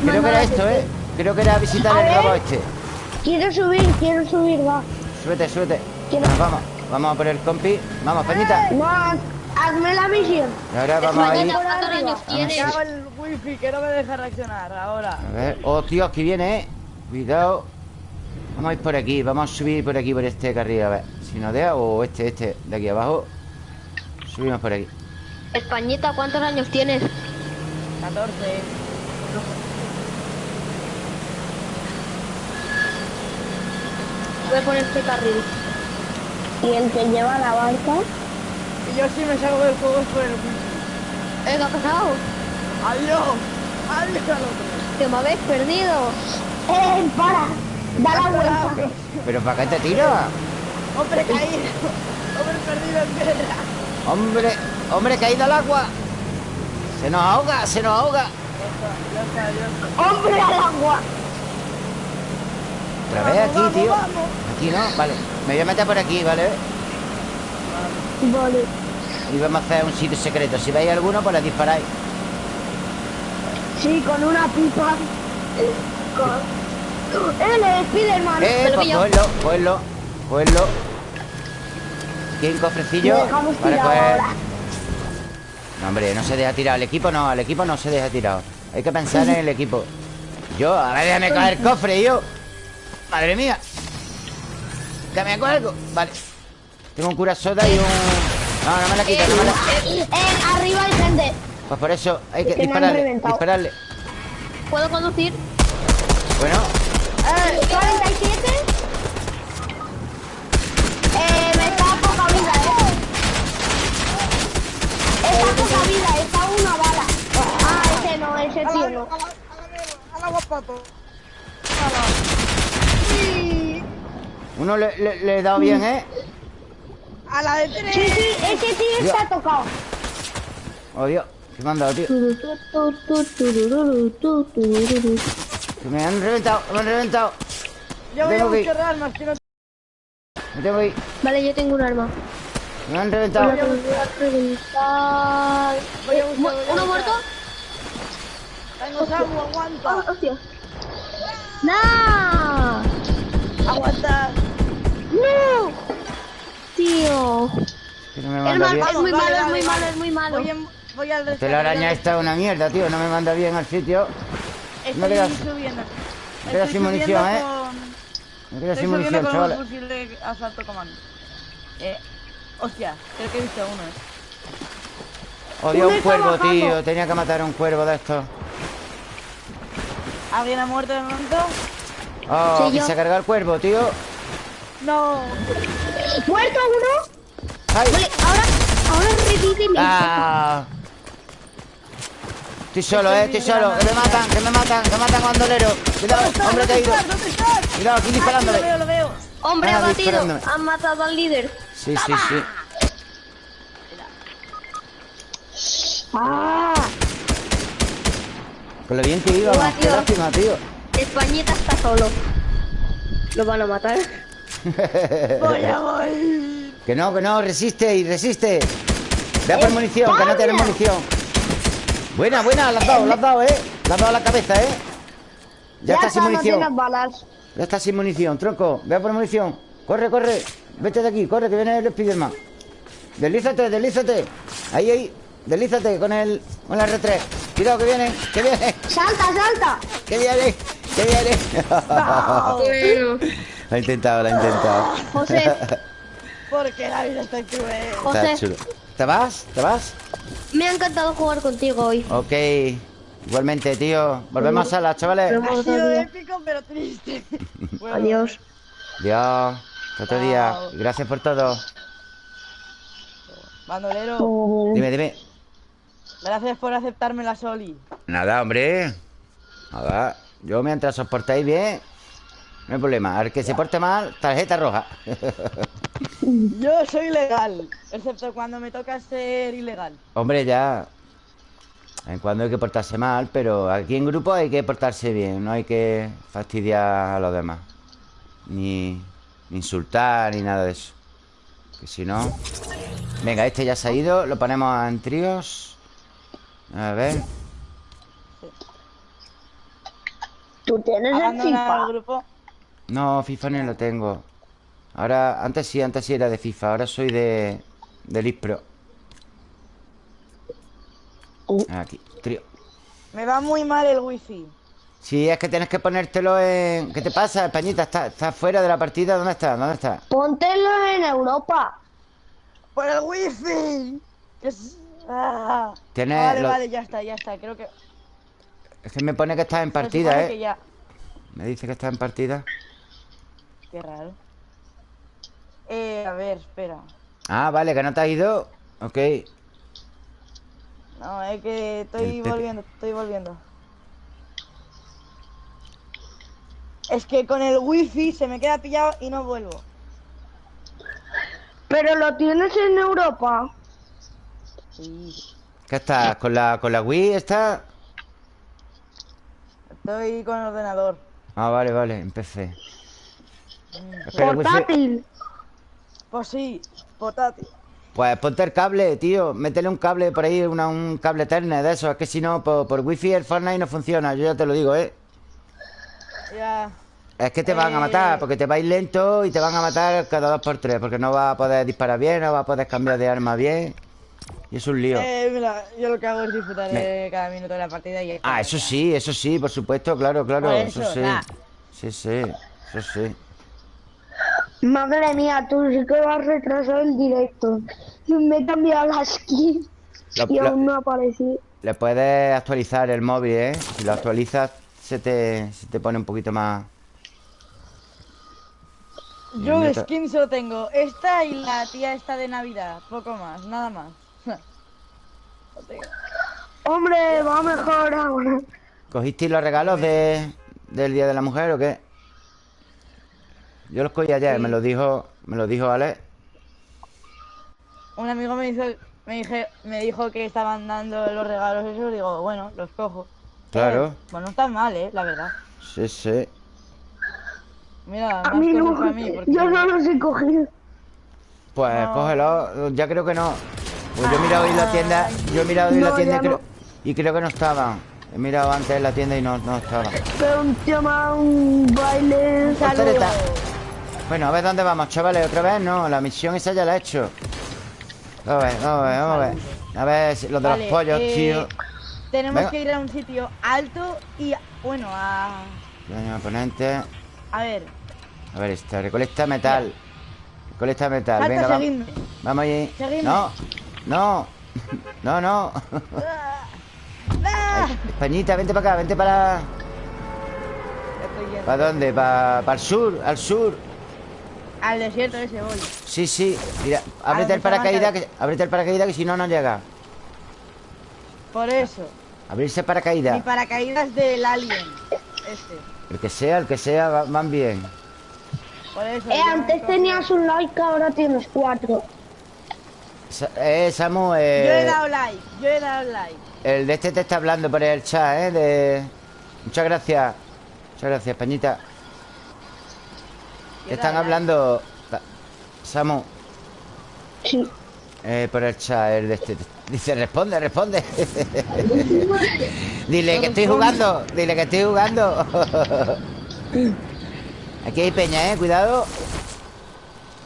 Creo que era esto, ¿eh? Creo que era visitar el ver. robot este Quiero subir, quiero subir, va. Súbete, súbete. Quiero- vamos, vamos. A por el compi. Vamos, Peñita. No, hazme la misión. Y ahora vamos a ir Españita, ¿cuántos años tienes? Acaba el wifi que no me deja reaccionar ahora. A ver, oh Dios, que viene, eh. Cuidado. Vamos a ir por aquí, vamos a subir por aquí Por este carril, a ver. Si nos deja o este, este, de aquí abajo. Subimos por aquí. Españita, ¿cuántos años tienes? 14. Voy por este carril. Y el que lleva la barca. Y yo si me salgo del juego es por el. ¿Eh, ¿Qué ha pasado? ¡Adiós! ¡Adiós al otro! Que me habéis perdido. ¡Eh, para! Da la vuelta. ¿Pero para qué te tira? ¡Hombre caído! ¡Hombre perdido en piedra! Hombre, hombre, caído al agua Se nos ahoga, se nos ahoga Ya está, ya está. ¡Hombre al agua! Otra vez Vamos, aquí, tío vamos. Aquí no, vale Me voy a meter por aquí, ¿vale? Vale. Y vamos a hacer un sitio secreto Si veis alguno, pues le disparáis Sí, con una pipa. Eh, Con... ¡Eh, le Spiderman! Eh, Pero pues Aquí hay un cofrecillo Lo dejamos para tirado coger ahora. No, hombre, no se deja tirado. Al equipo no, al equipo no se deja tirado. Hay que pensar en el equipo. Yo, a ver, déjame coger el cofre, yo. Madre mía. Que me cuelgo. Vale. Tengo un cura soda y un. No, no me la quita, no me la. Eh, arriba hay gente. Pues por eso hay que han dispararle. Dispararle. ¿Puedo conducir? Bueno, Eh, 47. Eh, me está a poca vida, eh. Está a poca vida, está una bala. Ah, ese no, ese tío no. ¡Al agua, pato! Uno le, le- le he dado bien, ¿eh? ¡A la de tres! Sí, sí, ese tío está tocado. Oh, Dios. ¿Qué me han dado, tío? Que me han reventado, me han reventado. Yo voy a buscar armas que no... Me tengo que ir. Vale, yo tengo un arma. Me han reventado. Voy a reventar. Voy a Eh, buscar, ¿Uno muerto? Tengo Samu, Ah, aguanta. hostia. ¡No! Aguanta. ¡No! Tío. Que no me Es, manda mal- bien. es muy Vale, malo, es muy vale. malo, es muy malo. Voy, en- voy al La telaraña esta es una mierda, tío. No me manda bien al sitio. Estoy No quedas- subiendo. me quedas sin munición, ¿eh? Me quedo Estoy sin subiendo munición, con chavales. un fusil de asalto comando. Eh, hostia, creo que he visto uno, eh. Odio un está cuervo, bajando. tío. Tenía que matar a un cuervo de estos. ¿Alguien ha muerto de momento? Oh, Sí, que yo. se ha cargado el cuervo, tío. No. ¿Muerto uno? ¡Ay! Vale, ahora, ahora revive ¡Ah! Estoy solo, eh, estoy solo. Que me matan, que me matan, que matan a bandolero. Cuidado, hombre caído. Cuidado, aquí Ah, sí, lo disparándome. veo, lo veo. Hombre Ah, abatido. Han matado al líder. Sí, sí, sí. Ah, Con lo bien que. Buah, Qué lástima, tío. Españita está solo. Lo van a matar. (laughs) Voy. Que no, que no, resiste y resiste. Ve a por munición, que no tienes munición. Buena, buena, la has dado, la has dado, eh. La has dado a la cabeza, eh. Ya, está sin munición. balas. Ya está sin munición, tronco. Ve a por munición. Corre, corre. Vete de aquí, corre, que viene el Spiderman. Deslízate, deslízate. Ahí, ahí. Deslízate con el, con la R3. Cuidado, que viene, que viene, ¡Salta, salta! que viene, que viene. Bueno, ha intentado, lo ha intentado. José, (laughs) Porque la vida está cruel. Está José, chulo. ¿Te vas? ¿Te vas? me ha encantado jugar contigo hoy. Ok. Igualmente, tío. Volvemos a las chavales. Pero- Ha sido épico, pero triste. (laughs) Bueno, Adiós. Dios. Hasta Otro día. Gracias por todo. Bandolero, Dime, dime. Gracias por aceptarme la soli. Nada, hombre. Nada. Yo mientras os portáis bien, no hay problema. Al que se porte mal, tarjeta roja. (laughs) Yo soy legal, excepto cuando me toca ser ilegal. hombre, ya. En cuando hay que portarse mal, pero aquí en grupo hay que portarse bien. No hay que fastidiar a los demás. Ni, ni insultar, ni nada de eso. Que si no... Venga, este ya se ha ido. Lo ponemos en tríos. A ver. Tú tienes el FIFA. el grupo. No, FIFA no lo tengo. Ahora, antes sí, antes sí era de FIFA. Ahora soy de... De Elite Pro. Aquí, trío. Me va muy mal el wifi. Sí, es que tienes que ponértelo en... ¿Qué te pasa, Españita? ¿Estás está fuera de la partida? ¿Dónde estás? ¿Dónde estás? Póntelo en Europa. ¡Por el wifi! Que es- ah. Vale, lo- vale, ya está, ya está. Creo que. Es que me pone que estás en partida, ¿eh? que ya. Me dice que estás en partida. Qué raro. Eh, a ver, espera. Ah, vale, que no te has ido. Ok. No, es que estoy Pepe. volviendo, estoy volviendo. Es que con el wifi se me queda pillado y no vuelvo. Pero lo tienes en Europa. Sí. ¿Qué estás? ¿Con la, con la Wii está? Estoy con el ordenador. Ah, vale, vale, empecé. Portátil. Pues sí, portátil. Pues ponte el cable, tío. Métele un cable por ahí, una- un cable Ethernet de eso. Es que si no, por, por wifi el Fortnite no funciona. Yo ya te lo digo, ¿eh? Ya. Es que te van a Eh. matar, porque te vais lento y te van a matar cada dos por tres, porque no vas a poder disparar bien, no vas a poder cambiar de arma bien. Y es un lío. Eh, mira, yo lo que hago es disfrutar Me- de cada minuto de la partida y. Ah, eso sí, eso sí, por supuesto, claro, claro. Por Eso, eso, sí. nah. Sí, sí, eso sí. Madre mía, tú sí que vas retrasado el directo. Me he cambiado la skin Lo- y lo- aún no aparecí. Le puedes actualizar el móvil, ¿eh? Si lo actualizas, se te, se te pone un poquito más... Yo skin solo tengo esta y la tía esta de Navidad. Poco más, nada más. Hombre, va mejor ahora. ¿Cogisteis los regalos de, del Día de la Mujer o qué? Yo los cogí ayer, Sí. me lo dijo, me lo dijo Alex. Un amigo me hizo, me dije, me dijo que estaban dando los regalos esos, digo, bueno, los cojo. Claro. Eh, pues no están mal, eh, la verdad. Sí, sí. Mira, A más mí no, para mí. Porque... yo no los he cogido. Pues No. cógelo. Ya creo que no. Pues yo he mirado hoy la tienda. Yo he mirado hoy la No, tienda y creo, no. y creo que no estaban. He mirado antes en la tienda y no, no estaban. Pero un tema, un baile. Voltereta. Bueno, a ver dónde vamos, chavales. Otra vez no. La misión esa ya la he hecho. Vamos a ver, vamos a ver, vamos a ver. A ver si- lo de Vale, los pollos, eh, tío. Tenemos Venga. que ir a un sitio alto y, bueno, a... Daño oponente. A ver, A ver, esta. Recolecta metal. Recolecta metal. Venga, vamos. Vamos allí. Seguidme. No. No. No, no. Españita, vente para acá, vente para. ¿Para dónde? ¿Para el sur? ¿Al sur? Al desierto ese voy. Sí, sí. Mira, ábrete el paracaídas, que, ábrete el paracaídas que si no, no llega. Por eso. Abrirse Mi paracaídas. paracaídas del alien. Este. El que sea, el que sea, va- van bien. Por eso. Eh, antes tenías un like, ahora tienes cuatro. Eh, Samu, eh, Yo he dado like. Yo he dado like. el de este te está hablando por el chat, ¿eh? De... Muchas gracias. Muchas gracias, Pañita. Yo Te están like. hablando, Pa- Samu, Sí. eh, por el chat, el de este. Dice, responde, responde. (laughs) Dile que estoy jugando, dile que estoy jugando. (laughs) Aquí hay peña, ¿eh? Cuidado.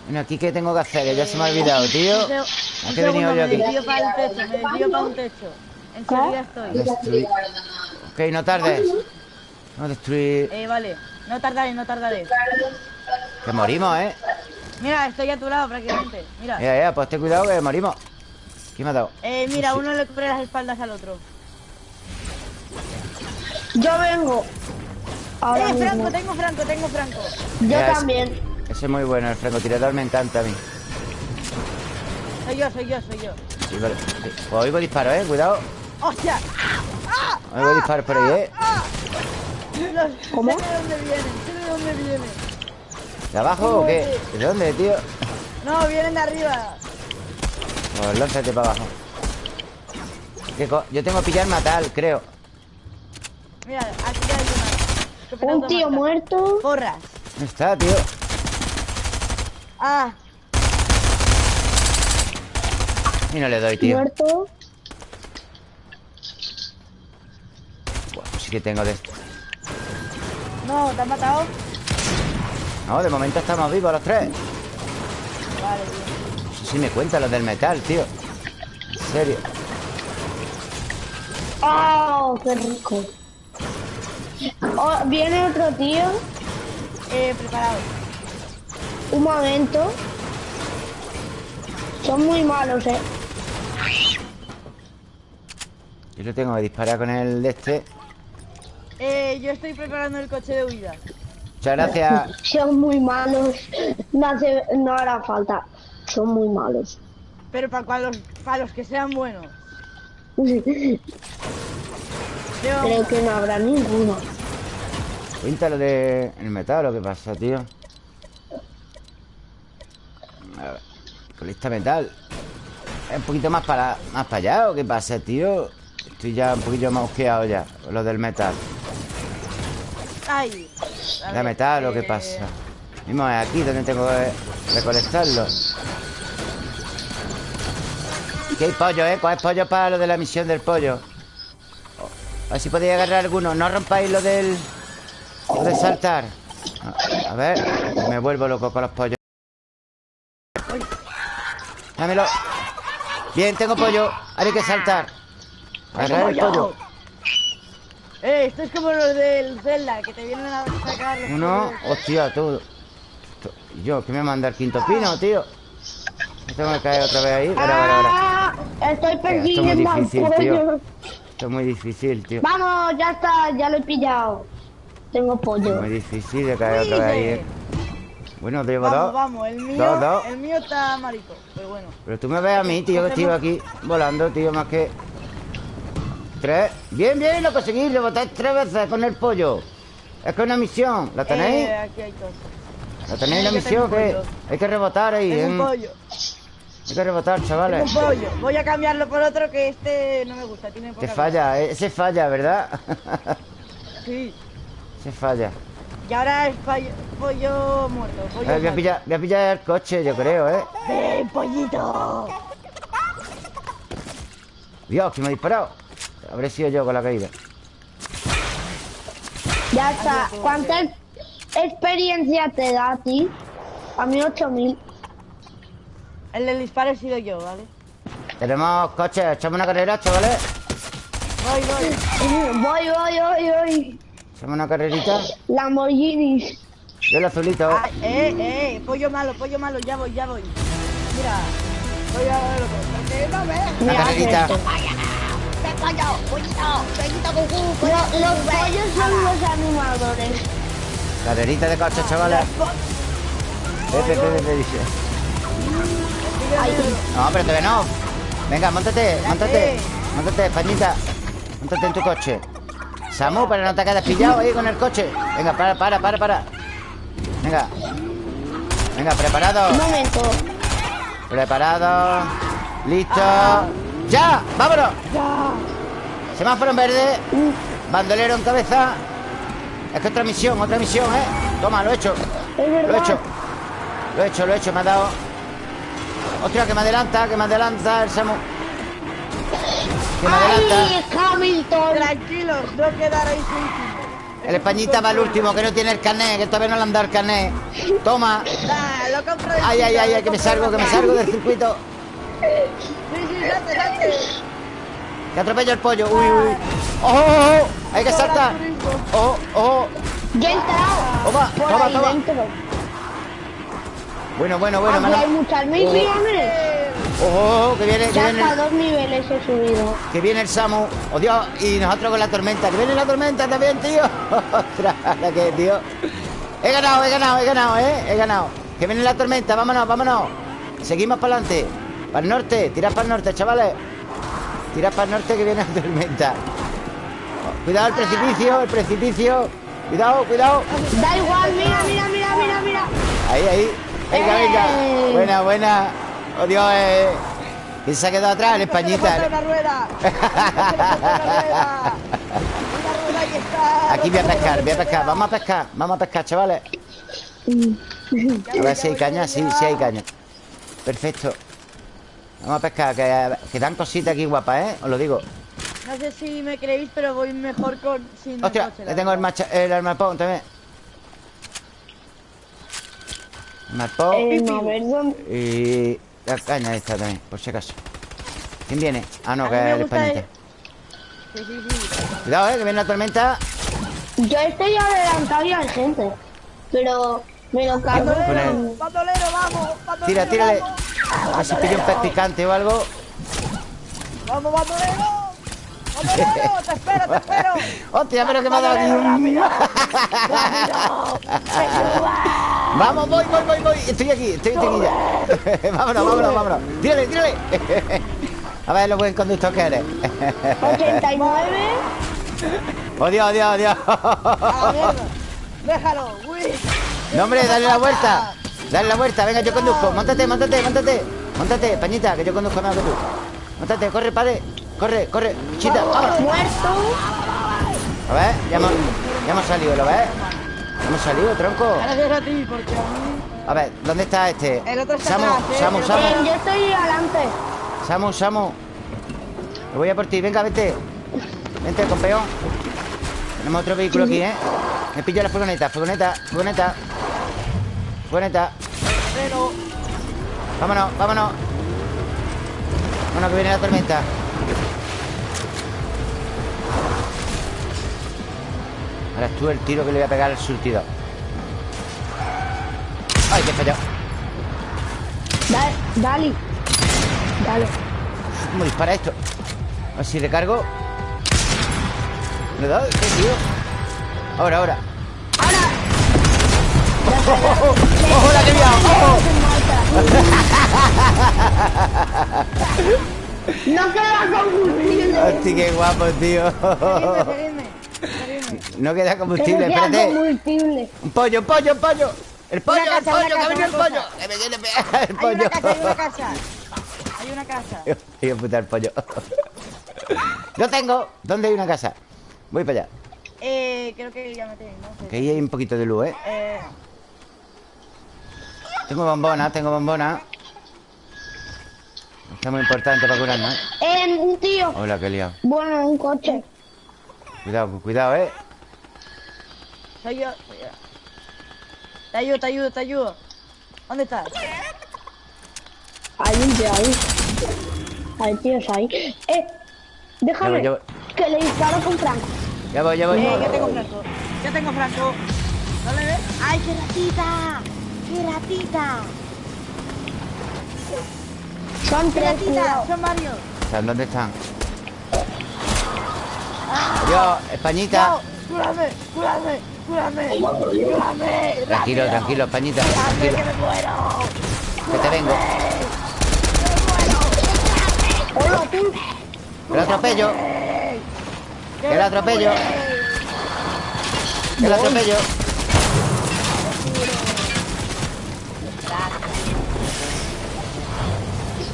Bueno, aquí qué tengo que hacer, que ya se me ha olvidado, tío. ¿A qué he venido yo me aquí? desvío para el techo. Me desvío para un techo. Enseguida estoy. Destruir. Ok, no tardes. Vamos a destruir. Eh, vale. No tardaré, no tardaré. Que morimos, ¿eh? Mira, estoy a tu lado prácticamente. Mira. Ya, ya, pues ten cuidado que morimos. ¿Quién me ha dado? Eh, mira, uno le cubre las espaldas al otro. Yo vengo. Ahora eh, mismo. Franco, tengo Franco, tengo Franco. Yo Ya, también. Ese es muy bueno, el francotirador me encanta a mí. Soy yo, soy yo, soy yo. Sí, vale. Sí. Pues oigo disparos, ¿eh? Cuidado. ¡Hostia! Oigo disparos por ahí, ¿eh? Los- ¿Cómo? Sé de dónde vienen, sé de dónde vienen. ¿De abajo o qué? ¿De dónde, tío? No, vienen de arriba. Pues lánzate para abajo. ¿Qué co- Yo tengo que pillar matar, creo. Mira, aquí hay una. Un tío muerto. Porras. ¿Dónde está, tío? Ah, Y no le doy, tío. Muerto. Pues sí que tengo de esto. no, ¿te han matado? No, de momento estamos vivos los tres. Vale, bien. No sé si me cuentan los del metal, tío. En serio. ¡Oh, qué rico! Oh, viene otro tío. Eh, preparado. Un momento. Son muy malos, eh. Yo lo tengo que disparar con el de este. Eh, yo estoy preparando el coche de huida. Muchas gracias. (laughs) Son muy malos. No, hace, no hará falta. Son muy malos. Pero para los, para los que sean buenos. (laughs) Yo, Creo que no habrá ninguno. Cuéntalo de el metal, lo que pasa, tío. A ver, colista metal. Es un poquito más para más para allá, ¿o qué pasa, tío? Estoy ya un poquillo más osqueado ya, lo del metal. ay. A ¿De ver, metal o qué eh, pasa? Mismo es aquí donde tengo que recolectarlo. Aquí hay pollo, ¿eh? Coge pollo para lo de la misión del pollo. A ver si podéis agarrar alguno. No rompáis lo del... Lo de saltar. A ver, me vuelvo loco con los pollos. Dámelo. Bien, tengo pollo. Ahora hay que saltar. Agarrar el pollo. Eh, esto es como los del Zelda, que te vienen a sacar los Uno, hostia, tú. Esto- ¿Y yo? ¿Qué me manda el quinto pino, tío? Me tengo que caer otra vez ahí. Ahora, ahora, ahora. ¡Ah! Estoy es persiguiendo al pollo. Esto es muy difícil, tío. Vamos, ya está, ya lo he pillado. Tengo pollo. Muy difícil de caer otra vez ahí. ¿eh? Bueno, llevo Vamos, vamos, el mío, Dos, dos. el mío está marico, pero bueno. Pero tú me ves a mí, tío, que estoy aquí volando, tío, más que. Tres. Bien, bien, lo conseguí. Rebotáis tres veces con el pollo. Es que es una misión. ¿La tenéis? Eh, aquí hay dos. ¿La tenéis la misión? que. Hay que rebotar ahí. ¿eh? un pollo, Hay que rebotar, tengo chavales. un pollo. Voy a cambiarlo por otro que este no me gusta, tiene poca Te falla, eh, ese falla, ¿verdad? (laughs) Sí. Se falla. Y ahora es pollo, pollo muerto. Pollo Eh, voy, a pillar, voy a pillar el coche, yo creo, ¿eh? ¡Ven, pollito! Dios, que me ha disparado. Habré sido yo con la caída. Ya está. ¿Cuánta ex- experiencia te da a ti? A mí 8000. El del disparo he sido yo, ¿vale? Tenemos coches, echamos una carrera, chavales. Voy, voy. Voy, voy, voy, voy. Echamos una carrerita. Lamborghinis. Yo el azulito. Ay, eh, eh, pollo malo, pollo malo, ya voy, ya voy. Mira, voy a ver loco. Porque no me. Una Mira, carrerita. los pollos son los animadores. Carrerita de coches, chavales. Pepe, Pepe, Pepe, dice. No, pero todavía no. Venga, montate, montate. Montate, Españita. Montate en tu coche. Samu, para no te quedes pillado ahí con el coche. Venga, para, para, para, para. Venga. Venga, preparado. Un momento. Preparado. Listo. ¡Ya! ¡Vámonos! Semáforo en verde. Bandolero en cabeza. Es que otra misión, otra misión, ¿eh? Toma, lo he hecho. Lo he hecho. Lo he hecho, lo he hecho, me ha dado. Ostras, que me adelanta, que me adelanta el Samu. Me. ¡Ay, Hamilton! Tranquilos, no quedaréis últimos. El Españita va al último, que no tiene el carnet, que todavía no le han dado el carnet. Toma. Ah, lo compro del Ay, ay, ay, lo ay, que me salgo, que me salgo del circuito. Sí, sí, salte, salte. Que atropello el pollo. Uy, uy. ¡Ojo, ojo! Hay que saltar. ¡Ojo, ojo! Ya he entrado. Toma, toma, toma. Bueno, bueno, bueno, Aquí mano. hay muchas misiones. Ojo, ojo, que viene, que Ya viene, hasta dos niveles he subido. que viene el Samu. ¡Oh, Dios! Y nosotros con la tormenta. ¡Que viene la tormenta también, tío! (laughs) ¡Ostras! ¿La que, tío? He ganado, he ganado, he ganado, ¿eh? He ganado. Que viene la tormenta. Vámonos, vámonos. Seguimos para adelante. Para el norte. Tirad para el norte, chavales. Tirad para el norte que viene la tormenta. Cuidado el precipicio, el precipicio. Cuidado, cuidado. Da igual, mira, mira, mira, mira, mira. Ahí, ahí. Venga, venga. Eh. Buena, buena. Oh, Dios, eh. ¿Quién se ha quedado atrás? El Españita. Una una rueda. (laughs) Aquí voy a pescar, voy a pescar. Vamos a pescar, vamos a pescar, chavales. A ver si hay caña, sí, sí hay caña. Perfecto. Vamos a pescar, que, que dan cositas aquí guapas, ¿eh? Os lo digo. No sé si me creéis, pero voy mejor con sin Hostia, coche, le tengo el, macha, el armapón también. Armapón Eh, y la caña esta también, por si acaso. ¿Quién viene? Ah, no, que es el. Sí, sí, sí. Cuidado, eh, que viene la tormenta. Yo estoy adelantado y hay gente. Pero me lo cargo. El- bandolero, vamos. Bandolero, Tira, tírale. Vamos, A ver si pilla un pez picante o algo. vamos bandolero. Te espero, te espero. Hostia, pero que me ha dado aquí un... Vamos, voy, voy, voy, voy. Estoy aquí, estoy aquí ya. (laughs) vámonos, vámonos, vámonos. Tírale, tírale. (laughs) A ver lo buen conductor que eres. 89. Oh, Dios, Dios, Dios. Déjalo, uy. No, hombre, dale la vuelta. Dale la vuelta. Venga, yo conduzco. Móntate, móntate, móntate. Móntate, pañita, que yo conduzco mejor que tú. Móntate, corre, padre. Corre, corre. Chita, vámonos. Muerto. A ver, ya hemos, ya hemos salido, ¿lo ves? Hemos salido, tronco. Gracias a ti, porque a ver, ¿dónde está este? El otro está Samu, atrás, ¿eh? Samu, Samu. Eh, yo estoy adelante. Samu, Samu. Me voy a por ti, venga, vete. Vente, campeón. Tenemos otro vehículo aquí, ¿eh? Me pillo la furgoneta, furgoneta, furgoneta. Furgoneta. Vámonos, vámonos. Vámonos, que viene la tormenta. Ahora es tú el tiro que le voy a pegar al surtidor. ¡Ay, que fallado! Dale, dale. Dale. ¿Cómo dispara esto? A ver si recargo. ¿Le he dado? ¿Qué, tío? Ahora, ahora. Ahora. ¡Ojo, ojo! ¡Ojo, la que liado! ¡Ojo! No queda combustible. ¡Hostia, qué guapo, tío! No queda combustible, queda espérate. combustible. ¡Un pollo, un pollo, un pollo! ¡El pollo, Una el casa, pollo! ¡Que ha casa, venido el pollo! cosa. ¡Que me quiere pegar el Hay pollo! una casa, hay una casa. (laughs) Hay una casa. Hijo de puta, el pollo. Lo tengo. ¿Dónde hay una casa? Voy para allá. Eh, creo que ya me no sé. Que ahí hay un poquito de luz, ¿eh? Eh, Tengo bombona, tengo bombona Está muy importante para curarnos, ¿eh? Eh, un tío. Hola, que he liado Bueno, un coche. Cuidado, cuidado, ¿eh? Soy yo, soy yo. Te ayudo, te ayudo, te ayudo. ¿Dónde estás? Hay un tío ahí. Hay tíos ahí. Eh, déjame. Ya voy, Que le disparo con Franco. Ya voy, ya voy Eh, ya tengo Franco. Ya tengo Franco. ¿No le ves? ¡Ay, qué ratita! ¡Qué ratita! Son ¡Qué tres, ratita! Son varios. ¿Están dónde están? Adiós, Españita ¡No! ¡Cúrame! ¡Cúrame! ¡Cúrame! ¡Cúrame! Tranquilo, tranquilo, Españita ¡Cúrame, Tranquilo, que me muero! que te vengo. Hola, tú. Que lo atropello. Que lo atropello. Que lo atropello.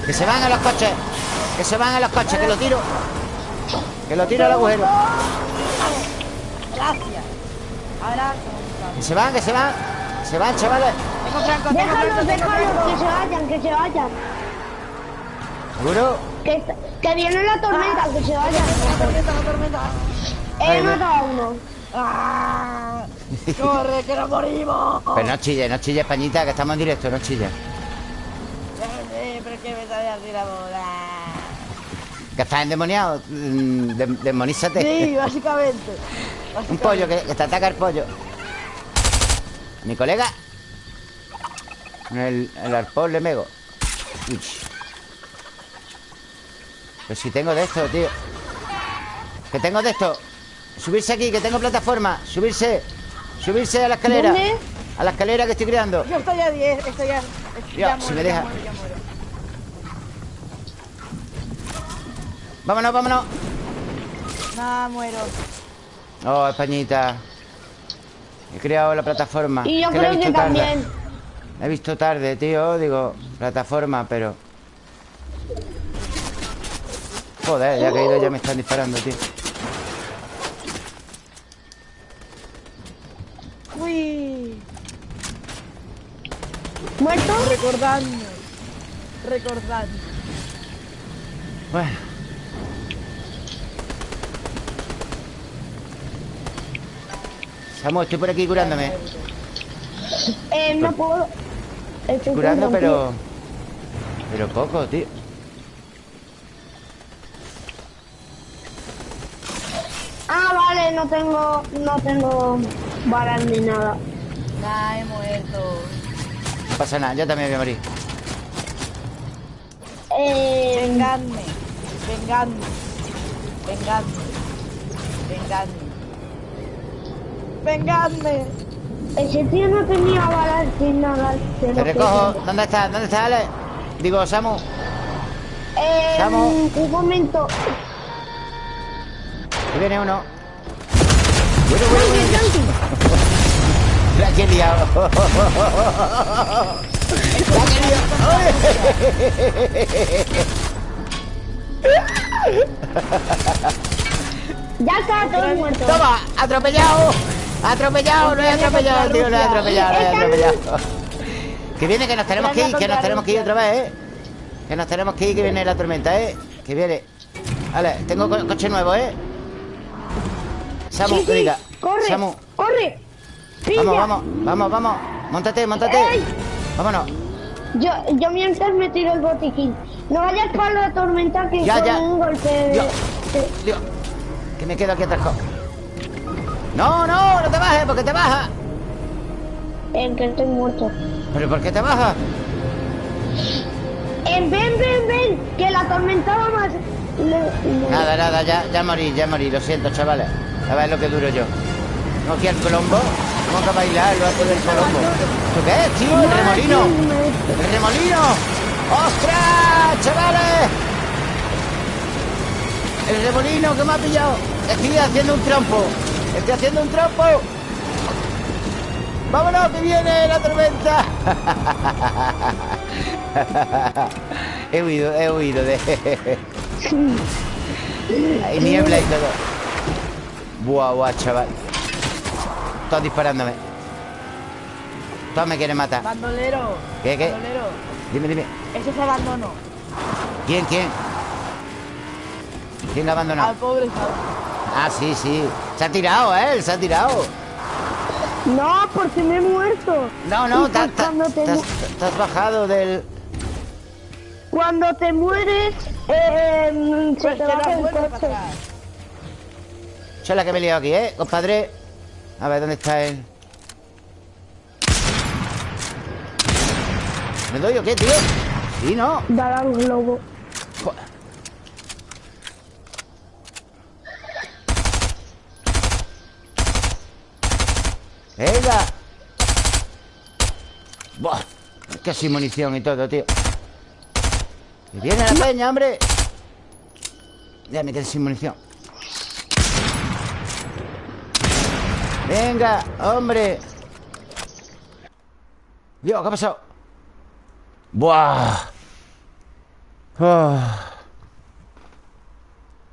Que se van a los coches. Que se van a los coches, que lo tiro. Que lo tiro al agujero. Gracias. Ahora, Que se van, que se van Se van, chavales tengo Franco, tengo Franco, Déjalos, tengo déjalos, que se vayan, que se vayan. ¿Seguro? Que, que viene la tormenta, que se vayan. La tormenta, la tormenta. He matado a uno. ¡Ah! ¡Corre, que nos morimos! Pero no chille, no chille, Españita Que estamos en directo, no chille Eh, pero es que me sale así la bola. Que estás endemoniado mm, dem- Demonízate Sí, básicamente. (laughs) Un pollo, que, que te ataca el pollo Mi colega el, el arpón le mego Uy. Pero si tengo de esto, tío Que tengo de esto Subirse aquí, que tengo plataforma Subirse Subirse a la escalera ¿Dónde? A la escalera que estoy creando Yo estoy a 10, estoy ya. Ya, si me deja. Ya muero, ya muero. Vámonos, vámonos No, muero. Oh, Españita He creado la plataforma Y yo he creo que visto tarde. también. La he visto tarde, tío Digo, plataforma, pero Joder, ya caído, ya me están disparando, tío Uy. ¿Muerto? Recordando. Recordando. Bueno Samu, estoy por aquí curándome Eh, no puedo. Estoy Curando, pero Pero poco, tío Ah, vale, no tengo, no tengo balas ni nada. Nah, he muerto. No pasa nada, yo también voy a morir Eh, Vengadme. Vengadme. Vengadme. Vengadme. Vengadme. ese tío no tenía balas ni nada. Te recojo. ¿Dónde estás? ¿Dónde estás, Ale? Digo, Samu Eh, Samu. un momento. Aquí viene uno Bueno, bueno, bueno La que he liado La que he liado Ya está todo muerto. Toma, atropellado Atropellado, no he atropellado, tío, no he atropellado, no he atropellado. Que viene, que nos tenemos que ir, que nos tenemos que ir otra vez, eh Que nos tenemos que ir, que viene la tormenta, eh Que viene. Vale, tengo co- coche nuevo, eh Samu, Sí, sí, diga corre, Samu, corre. Pilla. vamos, vamos, vamos, vamos. Móntate Ey. Vámonos. Yo, yo mientras me tiro el botiquín. No vayas para la tormenta que Ya, ya. un golpe de... Dios. Dios, que me quedo aquí atrás No, no, no te bajes, porque te bajas en que estoy muerto. ¿Pero por qué te bajas? En ven, ven, ven, que la tormenta va más. Nada, nada, ya, ya morí, ya morí, lo siento, chavales. A ver lo que duro yo. Tengo aquí el colombo. Tengo que bailar lo hago del colombo. ¿Esto qué es, tío? ¡El remolino! ¡El remolino! ¡Ostras, chavales! ¡El remolino que me ha pillado! Estoy haciendo un trompo. Estoy haciendo un trompo. ¡Vámonos, que viene la tormenta! (laughs) he huido, he huido de... (laughs) Hay niebla y todo. Buah, buah, chaval Todos disparándome Todos me quieren matar Bandolero. ¿Qué, qué? Bandolero. Dime, dime Eso es abandono. ¿Quién, quién? ¿Quién la ha Al abandonado? pobre Saúl. Ah, sí, sí Se ha tirado, ¿eh? Se ha tirado No, porque me he muerto. No, no, te, pues te- cuando, te, has, te has bajado del... cuando te mueres, eh, se Pues te baja el coche. es la que me he liado aquí, ¿eh? Compadre A ver, ¿dónde está él? ¿Me doy o qué, tío? Sí, ¿no? Dar al globo. ¡Venga! ¡Buah! Es que sin munición y todo, tío ¡Y viene la peña, hombre! Ya me quedé sin munición ¡Venga, hombre! Dios, ¿qué ha pasado? ¡Buah! Ah.